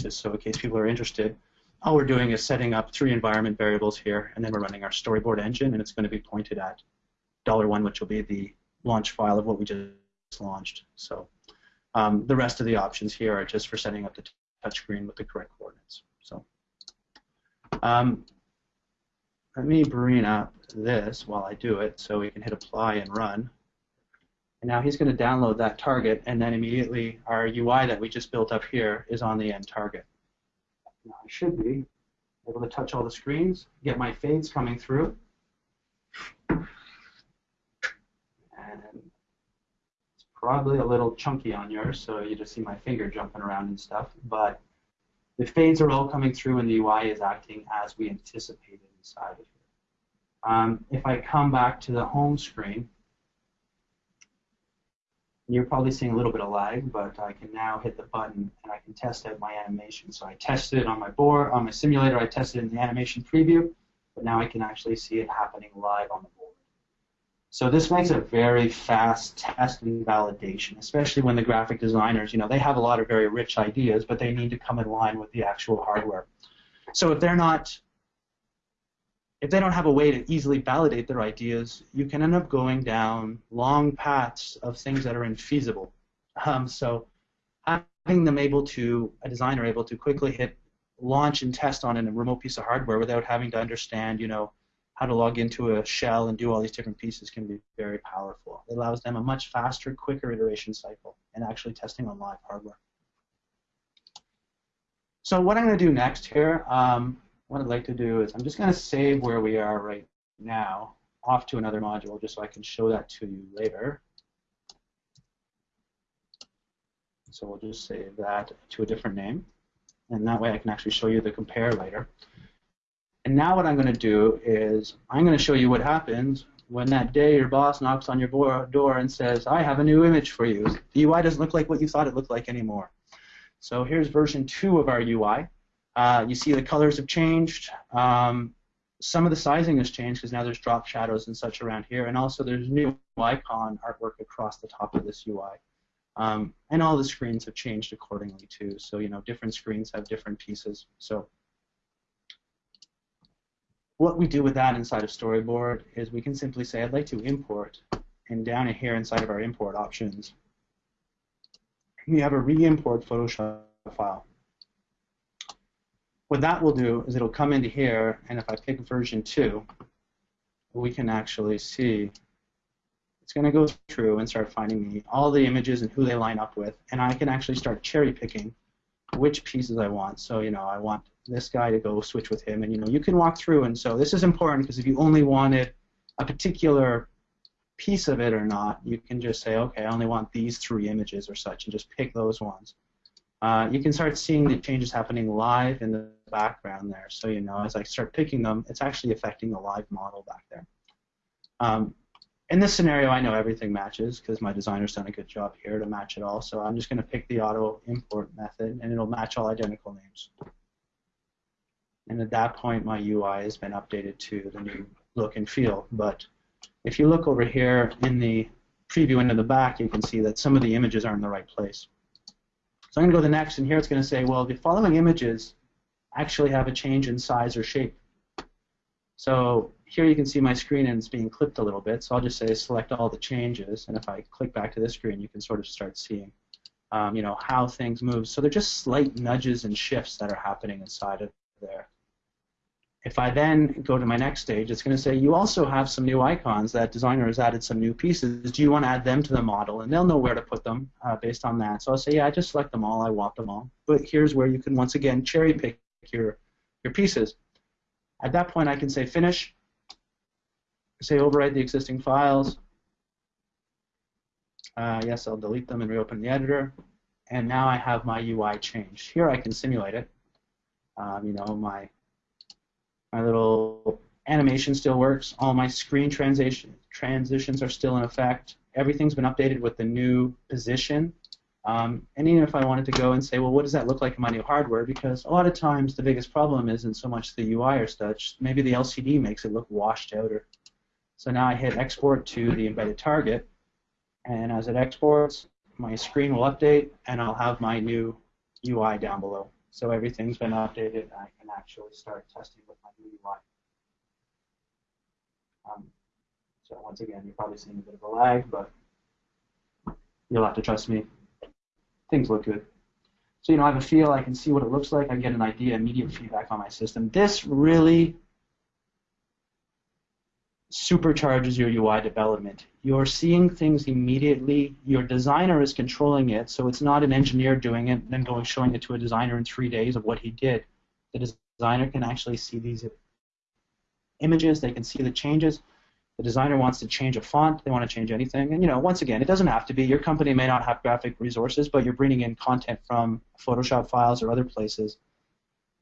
just so in case people are interested, all we're doing is setting up three environment variables here, and then we're running our storyboard engine, and it's going to be pointed at dollar $1, which will be the launch file of what we just launched. So um, the rest of the options here are just for setting up the touchscreen with the correct coordinates. So um, let me bring up this while I do it so we can hit apply and run. And now he's going to download that target, and then immediately our UI that we just built up here is on the end target. Now I should be able to touch all the screens, get my fades coming through. And it's probably a little chunky on yours, so you just see my finger jumping around and stuff. But the fades are all coming through, and the UI is acting as we anticipated inside of here. Um, if I come back to the home screen, you're probably seeing a little bit of lag, but I can now hit the button and I can test out my animation. So I tested it on my board, on my simulator, I tested it in the animation preview, but now I can actually see it happening live on the board. So this makes a very fast test and validation, especially when the graphic designers, you know, they have a lot of very rich ideas, but they need to come in line with the actual hardware. So if they're not if they don't have a way to easily validate their ideas, you can end up going down long paths of things that are infeasible. Um, so having them able to, a designer able to quickly hit launch and test on a remote piece of hardware without having to understand, you know, how to log into a shell and do all these different pieces can be very powerful. It allows them a much faster, quicker iteration cycle and actually testing on live hardware. So what I'm going to do next here, um, what I'd like to do is I'm just going to save where we are right now off to another module just so I can show that to you later. So we'll just save that to a different name. And that way I can actually show you the compare later. And now what I'm going to do is I'm going to show you what happens when that day your boss knocks on your door and says, I have a new image for you. The UI doesn't look like what you thought it looked like anymore. So here's version 2 of our UI. Uh, you see the colors have changed. Um, some of the sizing has changed because now there's drop shadows and such around here, and also there's new icon artwork across the top of this UI. Um, and all the screens have changed accordingly too. So you know, different screens have different pieces. So what we do with that inside of Storyboard is we can simply say, I'd like to import, and down here inside of our import options, we have a re-import Photoshop file what that will do is it'll come into here, and if I pick version 2, we can actually see it's going to go through and start finding me all the images and who they line up with, and I can actually start cherry picking which pieces I want. So, you know, I want this guy to go switch with him, and, you know, you can walk through, and so this is important because if you only wanted a particular piece of it or not, you can just say, okay, I only want these three images or such, and just pick those ones. Uh, you can start seeing the changes happening live in the background there. So, you know, as I start picking them, it's actually affecting the live model back there. Um, in this scenario, I know everything matches because my designer's done a good job here to match it all. So I'm just going to pick the auto import method, and it'll match all identical names. And at that point, my UI has been updated to the new look and feel. But if you look over here in the preview into the back, you can see that some of the images aren't in the right place. So I'm going to go to the next, and here it's going to say, well, the following images actually have a change in size or shape. So here you can see my screen and it's being clipped a little bit. So I'll just say select all the changes, and if I click back to this screen, you can sort of start seeing, um, you know, how things move. So they're just slight nudges and shifts that are happening inside of there. If I then go to my next stage, it's going to say you also have some new icons that designer has added some new pieces. Do you want to add them to the model? And they'll know where to put them uh, based on that. So I'll say, yeah, I just select them all. I want them all. But here's where you can once again cherry pick your, your pieces. At that point, I can say finish, say overwrite the existing files. Uh, yes, I'll delete them and reopen the editor. And now I have my UI changed. Here I can simulate it. Um, you know, my my little animation still works. All my screen transition transitions are still in effect. Everything's been updated with the new position. Um, and even if I wanted to go and say, well, what does that look like in my new hardware? Because a lot of times the biggest problem isn't so much the UI or such. Maybe the LCD makes it look washed out. Or so now I hit export to the embedded target, and as it exports, my screen will update, and I'll have my new UI down below. So everything's been updated, and I can actually start testing with my new UI. Um, so once again, you're probably seeing a bit of a lag, but you'll have to trust me. Things look good. So, you know, I have a feel, I can see what it looks like, I get an idea, immediate feedback on my system. This really supercharges your UI development. You're seeing things immediately. Your designer is controlling it, so it's not an engineer doing it and then going showing it to a designer in three days of what he did. The designer can actually see these images. They can see the changes. The designer wants to change a font. They want to change anything. And you know, once again, it doesn't have to be. Your company may not have graphic resources, but you're bringing in content from Photoshop files or other places.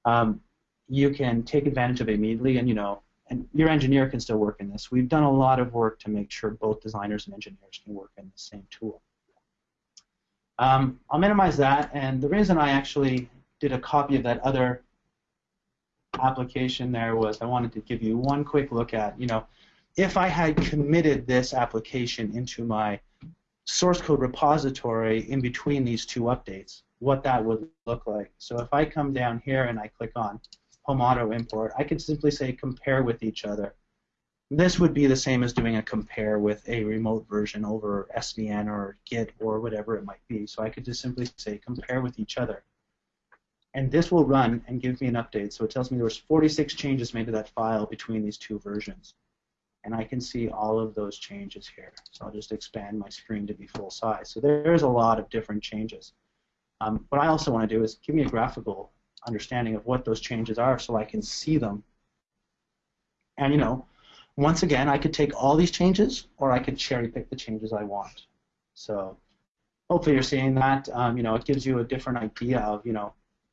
Um, you can take advantage of it immediately, and you know, and your engineer can still work in this. We've done a lot of work to make sure both designers and engineers can work in the same tool. Um, I'll minimize that, and the reason I actually did a copy of that other application there was I wanted to give you one quick look at, you know, if I had committed this application into my source code repository in between these two updates, what that would look like. So if I come down here and I click on Home Auto Import, I could simply say compare with each other. This would be the same as doing a compare with a remote version over SVN or Git or whatever it might be. So I could just simply say compare with each other. And this will run and give me an update. So it tells me there was 46 changes made to that file between these two versions and I can see all of those changes here. So I'll just expand my screen to be full size. So there's a lot of different changes. Um, what I also want to do is give me a graphical understanding of what those changes are so I can see them. And you know, once again, I could take all these changes or I could cherry pick the changes I want. So hopefully you're seeing that. Um, you know, it gives you a different idea of, you know,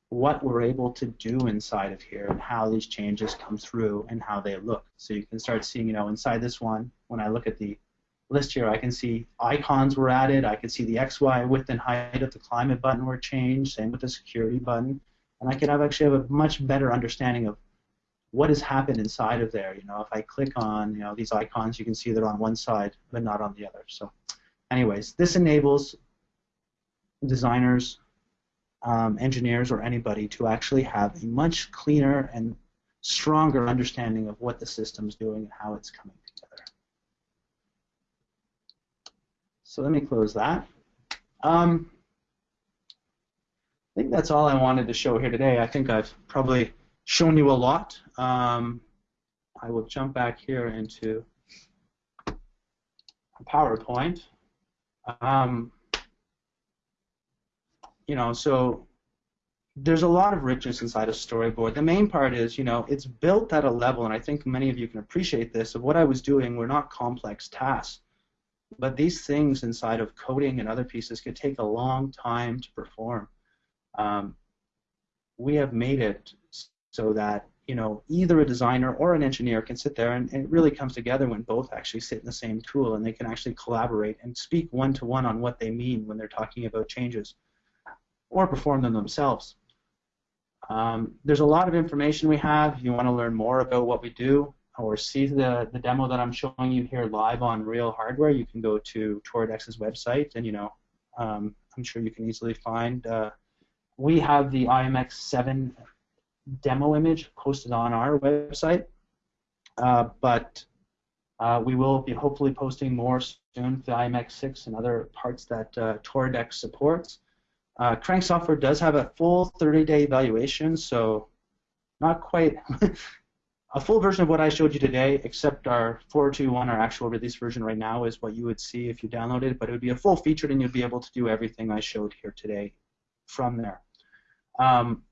what we're able to do inside of here and how these changes come through and how they look. So you can start seeing, you know, inside this one, when I look at the list here, I can see icons were added. I can see the XY width and height of the climate button were changed, same with the security button. And I can have actually have a much better understanding of what has happened inside of there. You know, if I click on, you know, these icons, you can see they're on one side but not on the other. So anyways, this enables designers um, engineers or anybody to actually have a much cleaner and stronger understanding of what the system's doing and how it's coming together. So let me close that. Um, I think that's all I wanted to show here today. I think I've probably shown you a lot. Um, I will jump back here into PowerPoint. Um, you know, so there's a lot of richness inside a storyboard. The main part is, you know, it's built at a level, and I think many of you can appreciate this, of what I was doing were not complex tasks. But these things inside of coding and other pieces could take a long time to perform. Um, we have made it so that, you know, either a designer or an engineer can sit there, and, and it really comes together when both actually sit in the same tool, and they can actually collaborate and speak one-to-one on what they mean when they're talking about changes or perform them themselves. Um, there's a lot of information we have. If you want to learn more about what we do or see the, the demo that I'm showing you here live on real hardware, you can go to Toradex's website and, you know, um, I'm sure you can easily find. Uh, we have the IMX7 demo image posted on our website, uh, but uh, we will be hopefully posting more soon for the IMX6 and other parts that uh, Toradex supports. Uh, Crank Software does have a full 30-day evaluation, so not quite [LAUGHS] a full version of what I showed you today, except our 4.2.1, our actual release version right now, is what you would see if you downloaded it, but it would be a full featured and you'd be able to do everything I showed here today from there. Um,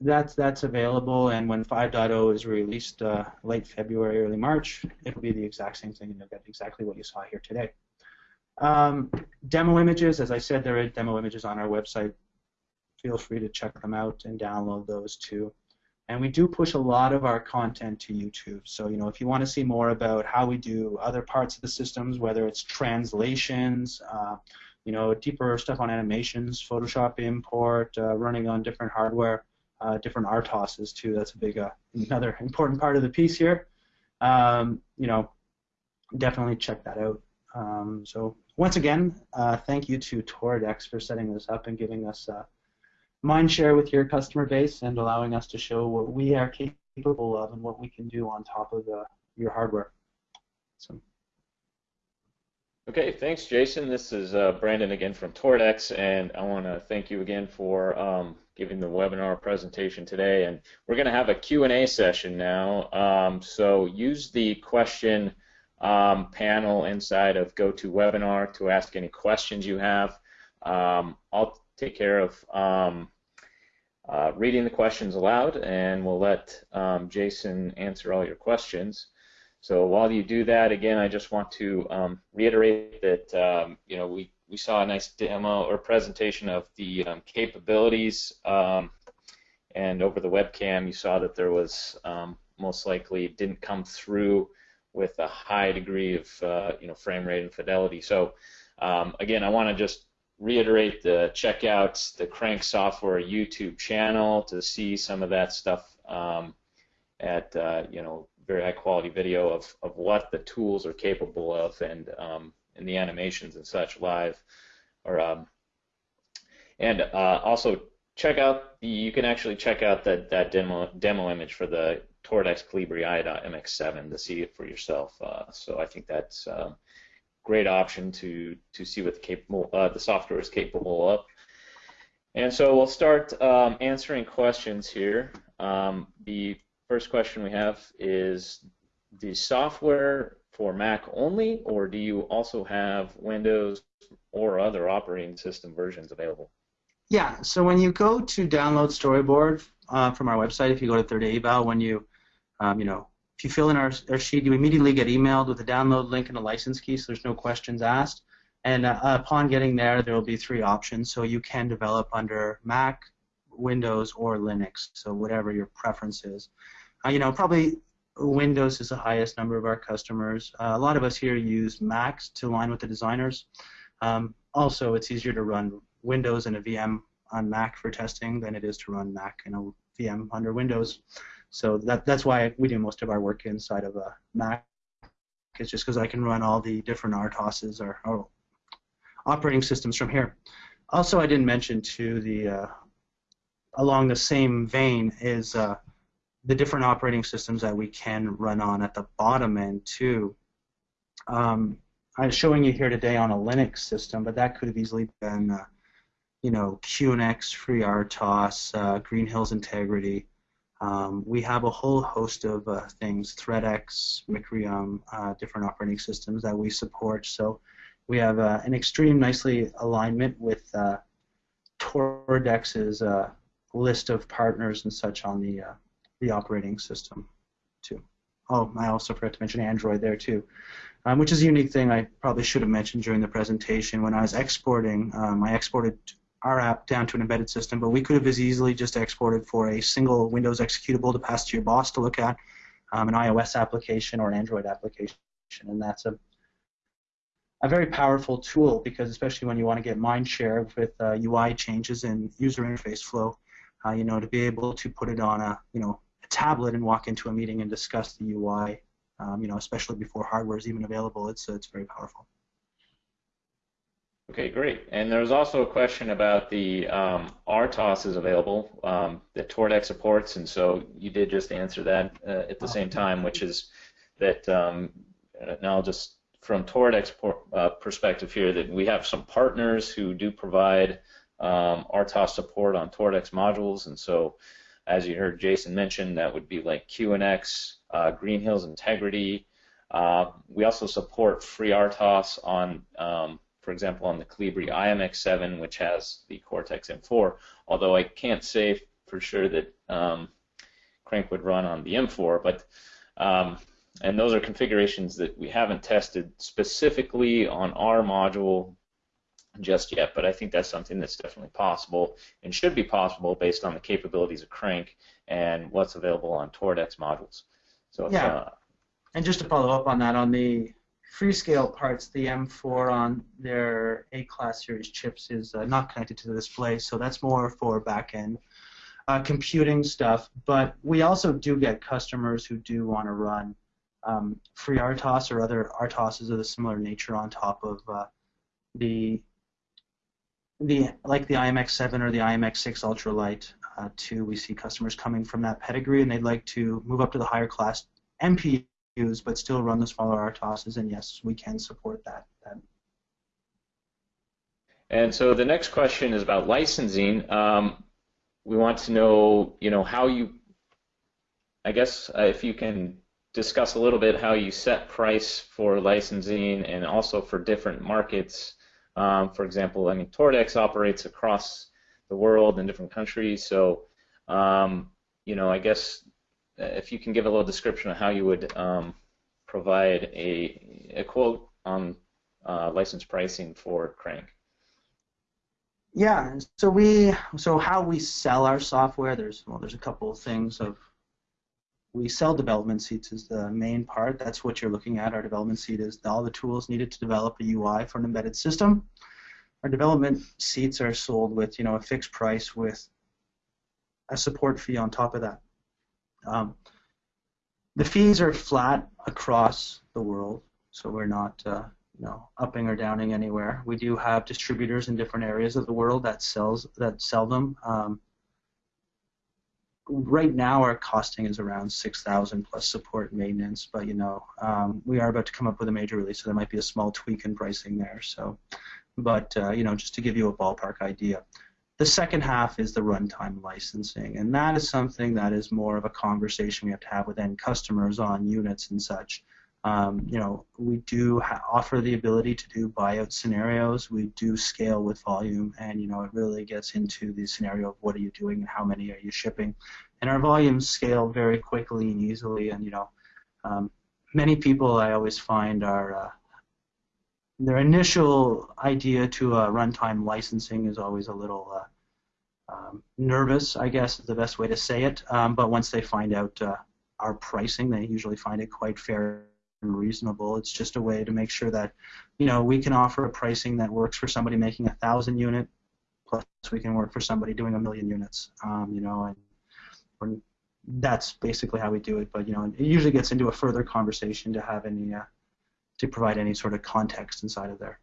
that's that's available, and when 5.0 is released uh, late February, early March, it'll be the exact same thing, and you'll get exactly what you saw here today. Um, demo images, as I said, there are demo images on our website. Feel free to check them out and download those too. And we do push a lot of our content to YouTube. So, you know, if you want to see more about how we do other parts of the systems, whether it's translations, uh, you know, deeper stuff on animations, Photoshop import, uh, running on different hardware, uh, different RTOSes too. That's a big, uh, another [LAUGHS] important part of the piece here. Um, you know, definitely check that out. Um, so once again, uh, thank you to Toradex for setting this up and giving us uh, mind share with your customer base and allowing us to show what we are capable of and what we can do on top of the, your hardware. So. Okay, thanks, Jason. This is uh, Brandon again from Toradex, and I want to thank you again for um, giving the webinar presentation today. And we're going to have a Q&A session now. Um, so use the question um, panel inside of GoToWebinar to ask any questions you have. Um, I'll take care of um, uh, reading the questions aloud, and we'll let um, Jason answer all your questions. So while you do that, again, I just want to um, reiterate that um, you know we, we saw a nice demo or presentation of the um, capabilities, um, and over the webcam you saw that there was um, most likely didn't come through with a high degree of uh, you know frame rate and fidelity. So um, again, I want to just reiterate the check out the Crank Software YouTube channel to see some of that stuff at uh, you know very high quality video of, of what the tools are capable of and um, and the animations and such live or um, and uh, also check out the, you can actually check out that that demo demo image for the Toradex Colibri i.mx7 to see it for yourself uh, so I think that's a um, great option to to see what the capable uh, the software is capable of. And so we'll start um, answering questions here. Um, the First question we have is the software for Mac only, or do you also have Windows or other operating system versions available? Yeah, so when you go to download Storyboard uh, from our website, if you go to Third Eval, when you, um, you know, if you fill in our, our sheet, you immediately get emailed with a download link and a license key, so there's no questions asked. And uh, upon getting there, there will be three options. So you can develop under Mac, Windows, or Linux, so whatever your preference is. Uh, you know, probably Windows is the highest number of our customers. Uh, a lot of us here use Macs to align with the designers. Um, also, it's easier to run Windows in a VM on Mac for testing than it is to run Mac in a VM under Windows. So that, that's why we do most of our work inside of a Mac. It's just because I can run all the different RTOSes or, or, operating systems from here. Also, I didn't mention too the uh, along the same vein is uh, the different operating systems that we can run on at the bottom end too. Um, I'm showing you here today on a Linux system, but that could have easily been, uh, you know, QNX, FreeRTOS, uh, Green Hills Integrity. Um, we have a whole host of uh, things, ThreadX, Micrium, uh, different operating systems that we support. So we have uh, an extreme nicely alignment with uh, Toradex's uh, list of partners and such on the the operating system too. Oh, I also forgot to mention Android there too, um, which is a unique thing I probably should have mentioned during the presentation. When I was exporting, um, I exported our app down to an embedded system, but we could have as easily just exported for a single Windows executable to pass to your boss to look at, um, an iOS application or an Android application, and that's a a very powerful tool because especially when you want to get mind share with uh, UI changes and user interface flow, uh, you know, to be able to put it on a, you know, tablet and walk into a meeting and discuss the UI, um, you know, especially before hardware is even available. It's it's very powerful. Okay, great. And there was also a question about the um, RTOS is available um, that Toradex supports, and so you did just answer that uh, at the same time, which is that um, now just from Toradex uh, perspective here that we have some partners who do provide um, RTOS support on Toradex modules, and so as you heard Jason mention, that would be like QNX, uh, Green Hills Integrity. Uh, we also support FreeRTOS on, um, for example, on the Colibri IMX7, which has the Cortex M4, although I can't say for sure that um, Crank would run on the M4, but um, and those are configurations that we haven't tested specifically on our module just yet, but I think that's something that's definitely possible and should be possible based on the capabilities of Crank and what's available on Toradex modules. So yeah, uh, and just to follow up on that, on the Freescale parts, the M4 on their A-class series chips is uh, not connected to the display, so that's more for back-end uh, computing stuff. But we also do get customers who do want to run um, FreeRTOS or other RTOSs of a similar nature on top of uh, the the like the IMX7 or the IMX6 UltraLite uh, 2, we see customers coming from that pedigree, and they'd like to move up to the higher class MPUs, but still run the smaller RTOSs. And yes, we can support that that And so the next question is about licensing. Um, we want to know, you know, how you, I guess, uh, if you can discuss a little bit how you set price for licensing and also for different markets. Um, for example, I mean, Toradex operates across the world in different countries, so um, you know, I guess uh, if you can give a little description of how you would um, provide a, a quote on uh, license pricing for Crank. Yeah, so we so how we sell our software. There's well, there's a couple of things of we sell development seats as the main part. That's what you're looking at. Our development seat is all the tools needed to develop a UI for an embedded system. Our development seats are sold with you know a fixed price with a support fee on top of that. Um, the fees are flat across the world, so we're not uh, you know upping or downing anywhere. We do have distributors in different areas of the world that sells that sell them. Um, right now, our costing is around six thousand plus support maintenance, but you know um, we are about to come up with a major release, so there might be a small tweak in pricing there. So, but uh, you know just to give you a ballpark idea. The second half is the runtime licensing, and that is something that is more of a conversation we have to have with end customers on units and such. Um, you know, we do ha- offer the ability to do buyout scenarios. We do scale with volume, and you know, it really gets into the scenario of what are you doing and how many are you shipping. And our volumes scale very quickly and easily. And you know, um, many people I always find are uh, their initial idea to a runtime licensing is always a little uh, um, nervous, I guess is the best way to say it. Um, but once they find out uh, our pricing, they usually find it quite fair reasonable. It's just a way to make sure that, you know, we can offer a pricing that works for somebody making a thousand unit, plus we can work for somebody doing a million units. Um, you know, and that's basically how we do it. But you know, it usually gets into a further conversation to have any, uh, to provide any sort of context inside of there.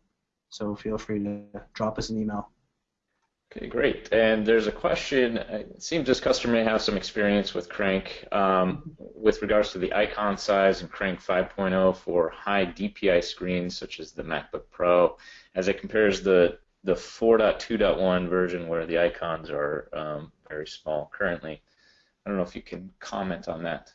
So feel free to drop us an email. Okay, great. And there's a question. It seems this customer may have some experience with Crank um, with regards to the icon size and Crank 5.0 for high DPI screens such as the MacBook Pro, as it compares the the 4.2.1 version where the icons are um, very small currently. I don't know if you can comment on that.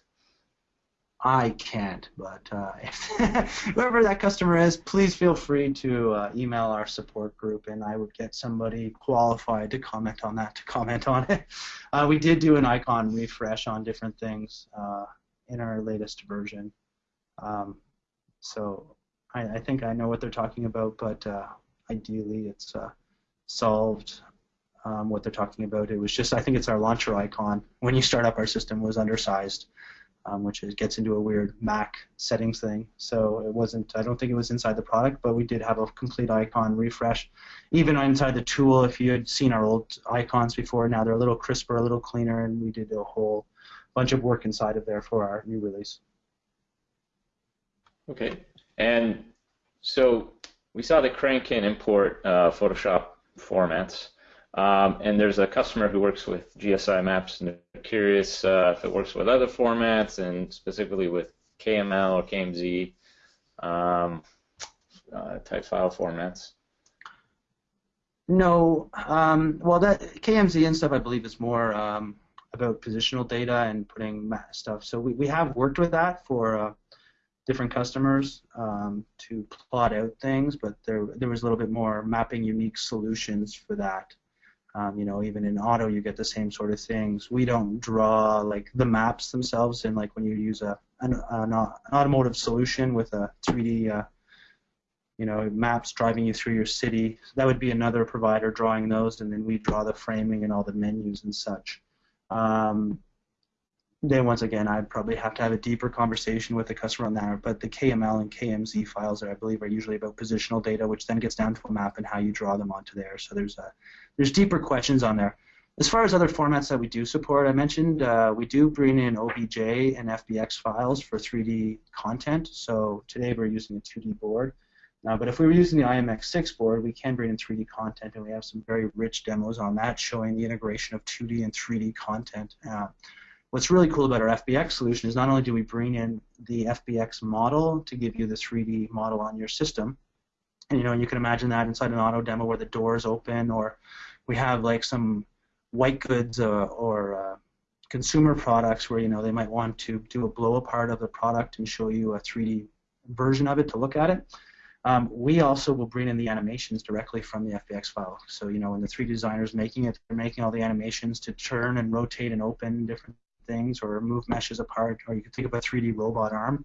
I can't, but uh, [LAUGHS] whoever that customer is, please feel free to uh, email our support group, and I would get somebody qualified to comment on that. To comment on it, [LAUGHS] uh, we did do an icon refresh on different things uh, in our latest version, um, so I, I, think I know what they're talking about. But uh, ideally, it's uh, solved. Um, what they're talking about. It was just I think it's our launcher icon when you start up our system was undersized um, which gets into a weird Mac settings thing. So it wasn't. I don't think it was inside the product, but we did have a complete icon refresh. Even inside the tool, if you had seen our old icons before, now they're a little crisper, a little cleaner, and we did a whole bunch of work inside of there for our new release. Okay, and so we saw that Crank can import uh, Photoshop formats. Um, and there's a customer who works with GSI maps, and they're curious uh, if it works with other formats, and specifically with KML or KMZ um, uh, type file formats. No, um, well, that KMZ and stuff, I believe, is more um, about positional data and putting stuff. So we, we have worked with that for uh, different customers um, to plot out things, but there there was a little bit more mapping unique solutions for that. Um, you know, even in auto, you get the same sort of things. We don't draw like the maps themselves, and like when you use a an, an automotive solution with a 3D, uh, you know, maps driving you through your city, that would be another provider drawing those, and then we draw the framing and all the menus and such. Um, then once again, I'd probably have to have a deeper conversation with the customer on that. But the KML and KMZ files, are, I believe, are usually about positional data, which then gets down to a map and how you draw them onto there. So there's a there's deeper questions on there. As far as other formats that we do support, I mentioned uh, we do bring in OBJ and FBX files for 3D content. So today we're using a 2D board. Uh, but if we were using the IMX6 board, we can bring in 3D content, and we have some very rich demos on that showing the integration of 2D and 3D content. Uh, what's really cool about our FBX solution is not only do we bring in the FBX model to give you the 3D model on your system, and you know you can imagine that inside an auto demo where the doors open, or we have like some white goods uh, or uh, consumer products where you know they might want to do a blow apart of the product and show you a 3D version of it to look at it. Um, we also will bring in the animations directly from the FBX file. So you know when the 3D designer is making it, they're making all the animations to turn and rotate and open different things or move meshes apart, or you can think of a 3D robot arm.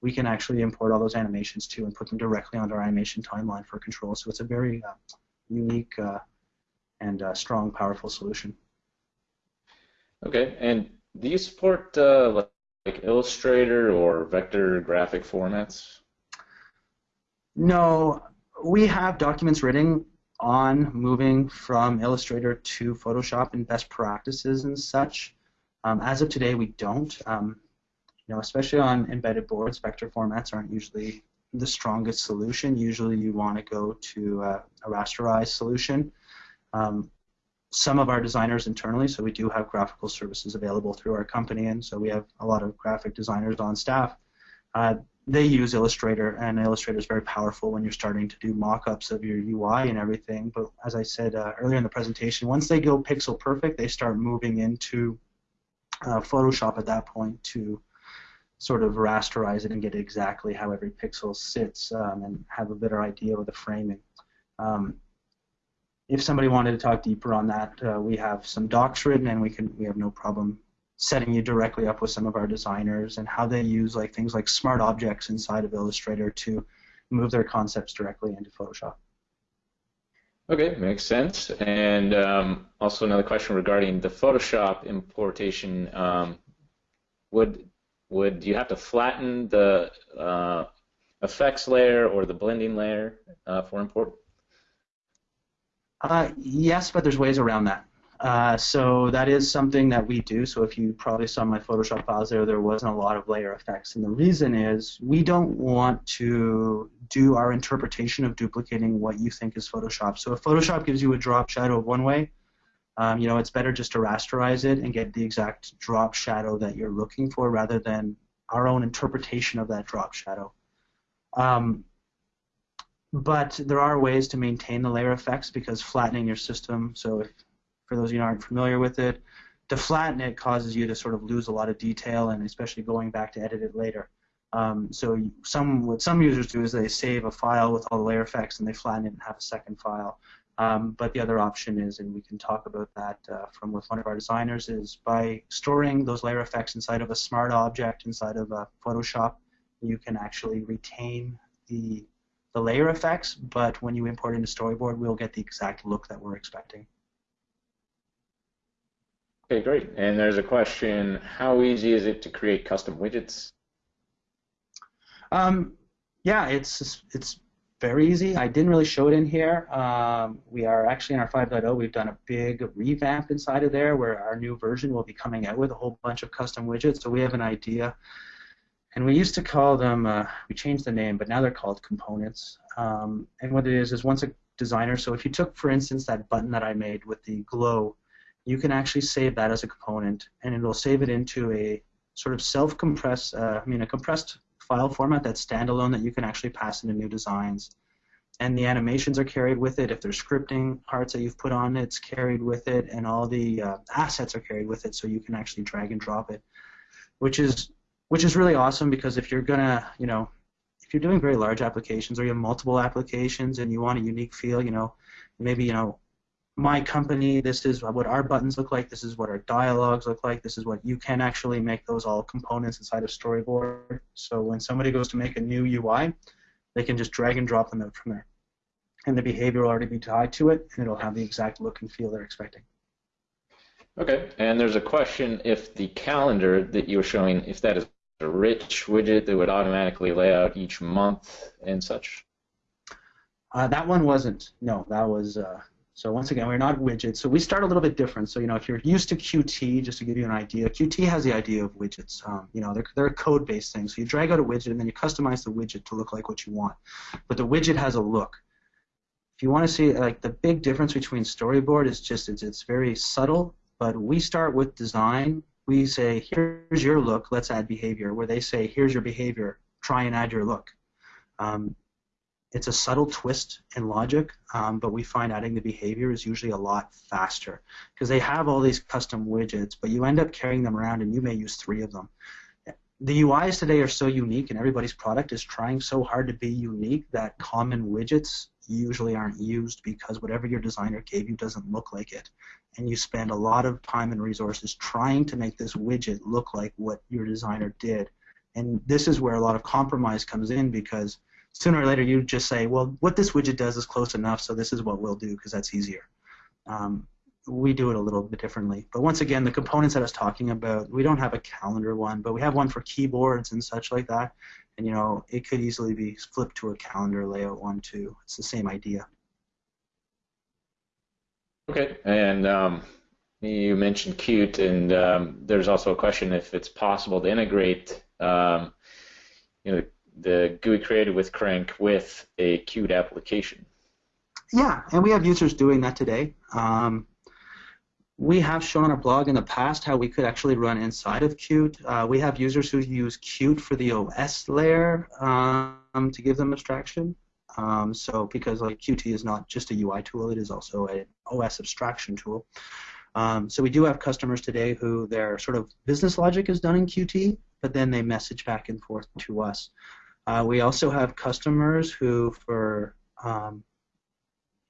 We can actually import all those animations too and put them directly onto our animation timeline for control. So it's a very uh, unique uh, and uh, strong, powerful solution. Okay, and do you support uh, like, like Illustrator or vector graphic formats? No, we have documents written on moving from Illustrator to Photoshop and best practices and such. Um, as of today, we don't. Um, you know, especially on embedded boards, vector formats aren't usually the strongest solution. Usually, you want to go to uh, a rasterized solution. Um, some of our designers internally, so we do have graphical services available through our company, and so we have a lot of graphic designers on staff. Uh, they use Illustrator, and Illustrator is very powerful when you're starting to do mock-ups of your UI and everything. But as I said uh, earlier in the presentation, once they go pixel perfect, they start moving into uh, Photoshop at that point to sort of rasterize it and get exactly how every pixel sits um, and have a better idea of the framing. Um, if somebody wanted to talk deeper on that, uh, we have some docs written, and we can we have no problem setting you directly up with some of our designers and how they use like things like smart objects inside of Illustrator to move their concepts directly into Photoshop. Okay, makes sense. And um, also another question regarding the Photoshop importation. Um, would would you have to flatten the uh, effects layer or the blending layer uh, for import? Uh, yes, but there's ways around that. Uh, so that is something that we do. So if you probably saw my Photoshop files there, there wasn't a lot of layer effects. And the reason is we don't want to do our interpretation of duplicating what you think is Photoshop. So if Photoshop gives you a drop shadow one way, um, you know, it's better just to rasterize it and get the exact drop shadow that you're looking for rather than our own interpretation of that drop shadow. Um, but there are ways to maintain the layer effects because flattening your system, so if for those of you who aren't familiar with it, to flatten it causes you to sort of lose a lot of detail and especially going back to edit it later. Um, so some what some users do is they save a file with all the layer effects and they flatten it and have a second file. Um, but the other option is, and we can talk about that uh, from with one of our designers, is by storing those layer effects inside of a smart object inside of a Photoshop, you can actually retain the the layer effects, but when you import into Storyboard, we'll get the exact look that we're expecting. Okay, great. And there's a question, how easy is it to create custom widgets? Um, yeah, it's it's very easy. I didn't really show it in here. Um, we are actually in our 5.0, we've done a big revamp inside of there where our new version will be coming out with a whole bunch of custom widgets. So we have an idea and we used to call them, uh, we changed the name, but now they're called components. Um, and what it is is once a designer, so if you took, for instance, that button that I made with the glow, you can actually save that as a component, and it'll save it into a sort of self-compressed, uh, I mean, a compressed file format that's standalone that you can actually pass into new designs. And the animations are carried with it. If there's scripting parts that you've put on, it's carried with it, and all the uh, assets are carried with it, so you can actually drag and drop it, which is which is really awesome because if you're gonna, you know, if you're doing very large applications or you have multiple applications and you want a unique feel, you know, maybe you know, my company, this is what our buttons look like, this is what our dialogues look like, this is what you can actually make those all components inside of Storyboard. So when somebody goes to make a new UI, they can just drag and drop them out from there. And the behavior will already be tied to it, and it'll have the exact look and feel they're expecting. Okay, and there's a question if the calendar that you were showing, if that is a rich widget that would automatically lay out each month and such? Uh, that one wasn't. No, that was. Uh, so once again, we're not widgets. So we start a little bit different. So you know, if you're used to Qt, just to give you an idea, Qt has the idea of widgets. Um, you know, they're they're code-based thing. So you drag out a widget and then you customize the widget to look like what you want. But the widget has a look. If you want to see like the big difference between Storyboard is just it's it's very subtle. But we start with design we say, here's your look, let's add behavior, where they say, here's your behavior, try and add your look. Um, it's a subtle twist in logic, um, but we find adding the behavior is usually a lot faster because they have all these custom widgets, but you end up carrying them around and you may use three of them. The UIs today are so unique and everybody's product is trying so hard to be unique that common widgets usually aren't used because whatever your designer gave you doesn't look like it. And you spend a lot of time and resources trying to make this widget look like what your designer did. And this is where a lot of compromise comes in because – sooner or later you just say, well, what this widget does is close enough, so this is what we'll do because that's easier. Um, we do it a little bit differently. But once again, the components that I was talking about, we don't have a calendar one, but we have one for keyboards and such like that. And you know, it could easily be flipped to a calendar layout one too. It's the same idea. Okay, and um, you mentioned Qt, and um, there's also a question if it's possible to integrate, um, you know, the GUI created with Crank with a Qt application. Yeah, and we have users doing that today. Um, we have shown on our blog in the past how we could actually run inside of Qt. Uh, we have users who use Qt for the OS layer um, to give them abstraction. Um, so because like Qt is not just a UI tool, it is also an OS abstraction tool. Um, so we do have customers today who their sort of business logic is done in Qt, but then they message back and forth to us. Uh, we also have customers who, for um,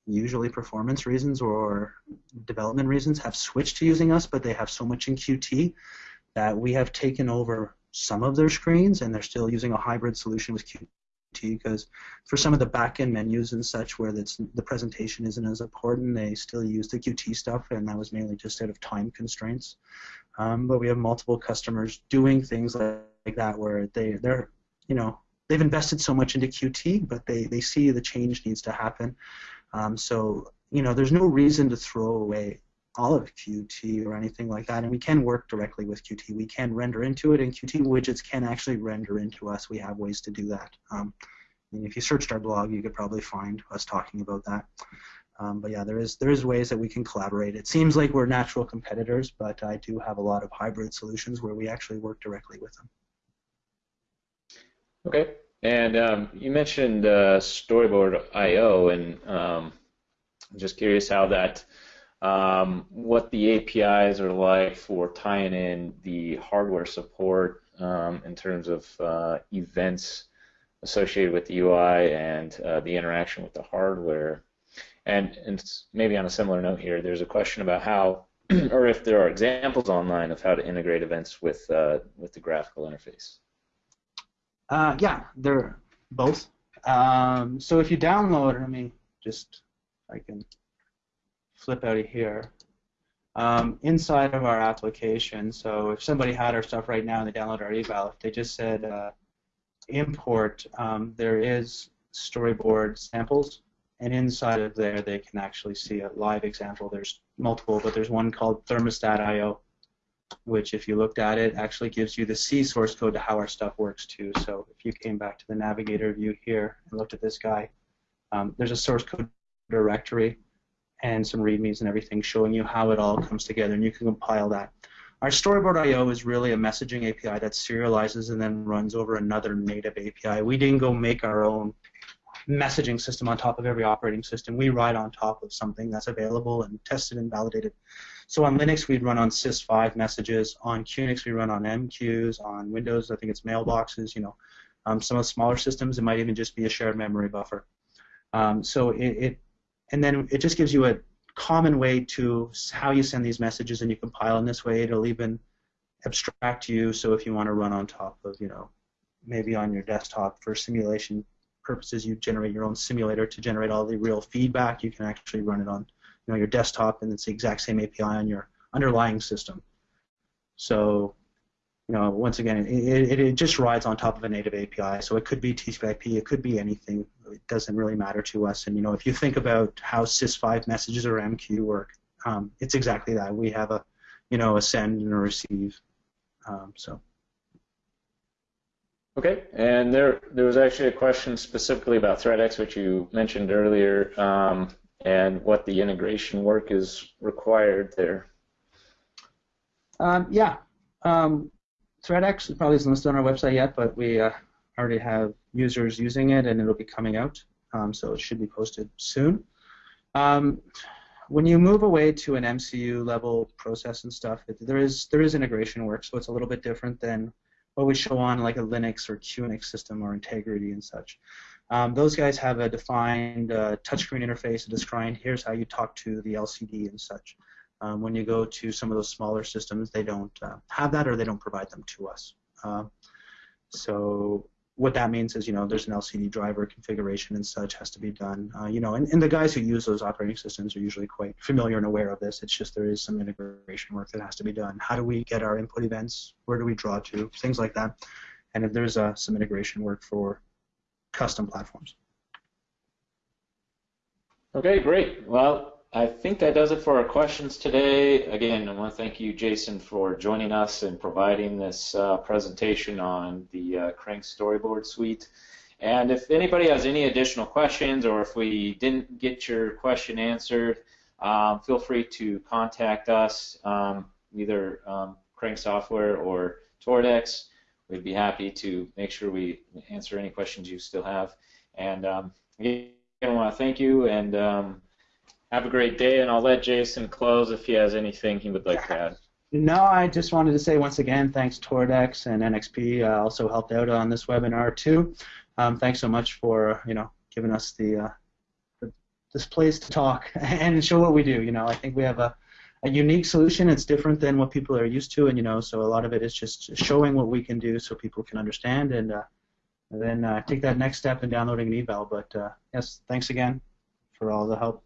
usually performance reasons or development reasons, have switched to using us, but they have so much in Qt that we have taken over some of their screens, and they're still using a hybrid solution with Qt because for some of the back-end menus and such where the presentation isn't as important, they still use the Qt stuff, and that was mainly just out of time constraints. Um, but we have multiple customers doing things like, like that where they they're you know they've invested so much into Qt, but they, they see the change needs to happen. Um, so, you know, there's no reason to throw away all of Qt or anything like that, and we can work directly with Qt. We can render into it, and Qt widgets can actually render into us. We have ways to do that. Um, and if you searched our blog, you could probably find us talking about that. Um, but yeah, there is there is ways that we can collaborate. It seems like we're natural competitors, but I do have a lot of hybrid solutions where we actually work directly with them. Okay. And um, you mentioned uh, Storyboard I/O, and um, I'm just curious how that, um, what the APIs are like for tying in the hardware support um, in terms of uh, events associated with the UI and uh, the interaction with the hardware. And, and maybe on a similar note here, there's a question about how, [CLEARS THROAT] or if there are examples online of how to integrate events with uh, with the graphical interface. Uh, yeah, they're both. Um, so if you download, let me just, I can flip out of here. Um, inside of our application, so if somebody had our stuff right now and they download our eval, if they just said uh, import, um, there is storyboard samples, and inside of there they can actually see a live example. There's multiple, but there's one called thermostat.io which if you looked at it actually gives you the C source code to how our stuff works too. So if you came back to the navigator view here and looked at this guy, um, there's a source code directory and some readmes and everything showing you how it all comes together and you can compile that. Our storyboard I/O is really a messaging API that serializes and then runs over another native API. We didn't go make our own messaging system on top of every operating system. We ride on top of something that's available and tested and validated. So on Linux, we'd run on sys5 messages. On QNX, we run on MQs. On Windows, I think it's mailboxes. You know, um, some of the smaller systems, it might even just be a shared memory buffer. Um, so it, it, and then it just gives you a common way to how you send these messages, and you compile in this way. It'll even abstract you. So if you want to run on top of, you know, maybe on your desktop for simulation purposes, you generate your own simulator to generate all the real feedback. You can actually run it on you know your desktop, and it's the exact same API on your underlying system. So, you know, once again, it, it, it just rides on top of a native API. So it could be TCP/IP, it could be anything. It doesn't really matter to us. And you know, if you think about how sys5 messages or MQ work, um, it's exactly that. We have a, you know, a send and a receive. Um, so. Okay, and there there was actually a question specifically about ThreadX, which you mentioned earlier. Um, and what the integration work is required there. Um, yeah, um, ThreadX probably isn't listed on our website yet, but we uh, already have users using it, and it'll be coming out. um, so it should be posted soon. Um, when you move away to an MCU level process and stuff, it, there is there is integration work, so it's a little bit different than what we show on like a Linux or QNX system or Integrity and such. Um, those guys have a defined uh, touchscreen interface, a defined here's how you talk to the LCD and such. Um, when you go to some of those smaller systems, they don't uh, have that or they don't provide them to us. Uh, so what that means is, you know, there's an LCD driver configuration and such has to be done. Uh, you know, and, and the guys who use those operating systems are usually quite familiar and aware of this. It's just there is some integration work that has to be done. How do we get our input events? Where do we draw to? Things like that. And if there's uh, some integration work for custom platforms. Okay, great. Well, I think that does it for our questions today. Again, I want to thank you, Jason, for joining us and providing this uh, presentation on the uh, Crank Storyboard Suite. And if anybody has any additional questions or if we didn't get your question answered, um, feel free to contact us, um, either um, Crank Software or Toradex. We'd be happy to make sure we answer any questions you still have. And um, again, I want to thank you and um, have a great day, and I'll let Jason close if he has anything he would like to add. No, I just wanted to say once again, thanks Toradex and NXP uh, also helped out on this webinar too. Um, thanks so much for you know giving us the, uh, the, this place to talk [LAUGHS] and show what we do. You know, I think we have a, a unique solution. It's different than what people are used to, and you know, so a lot of it is just showing what we can do so people can understand and, uh, then uh, take that next step in downloading an eval. But uh, yes, thanks again for all the help.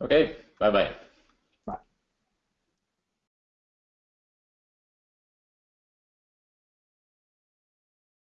Okay, bye bye.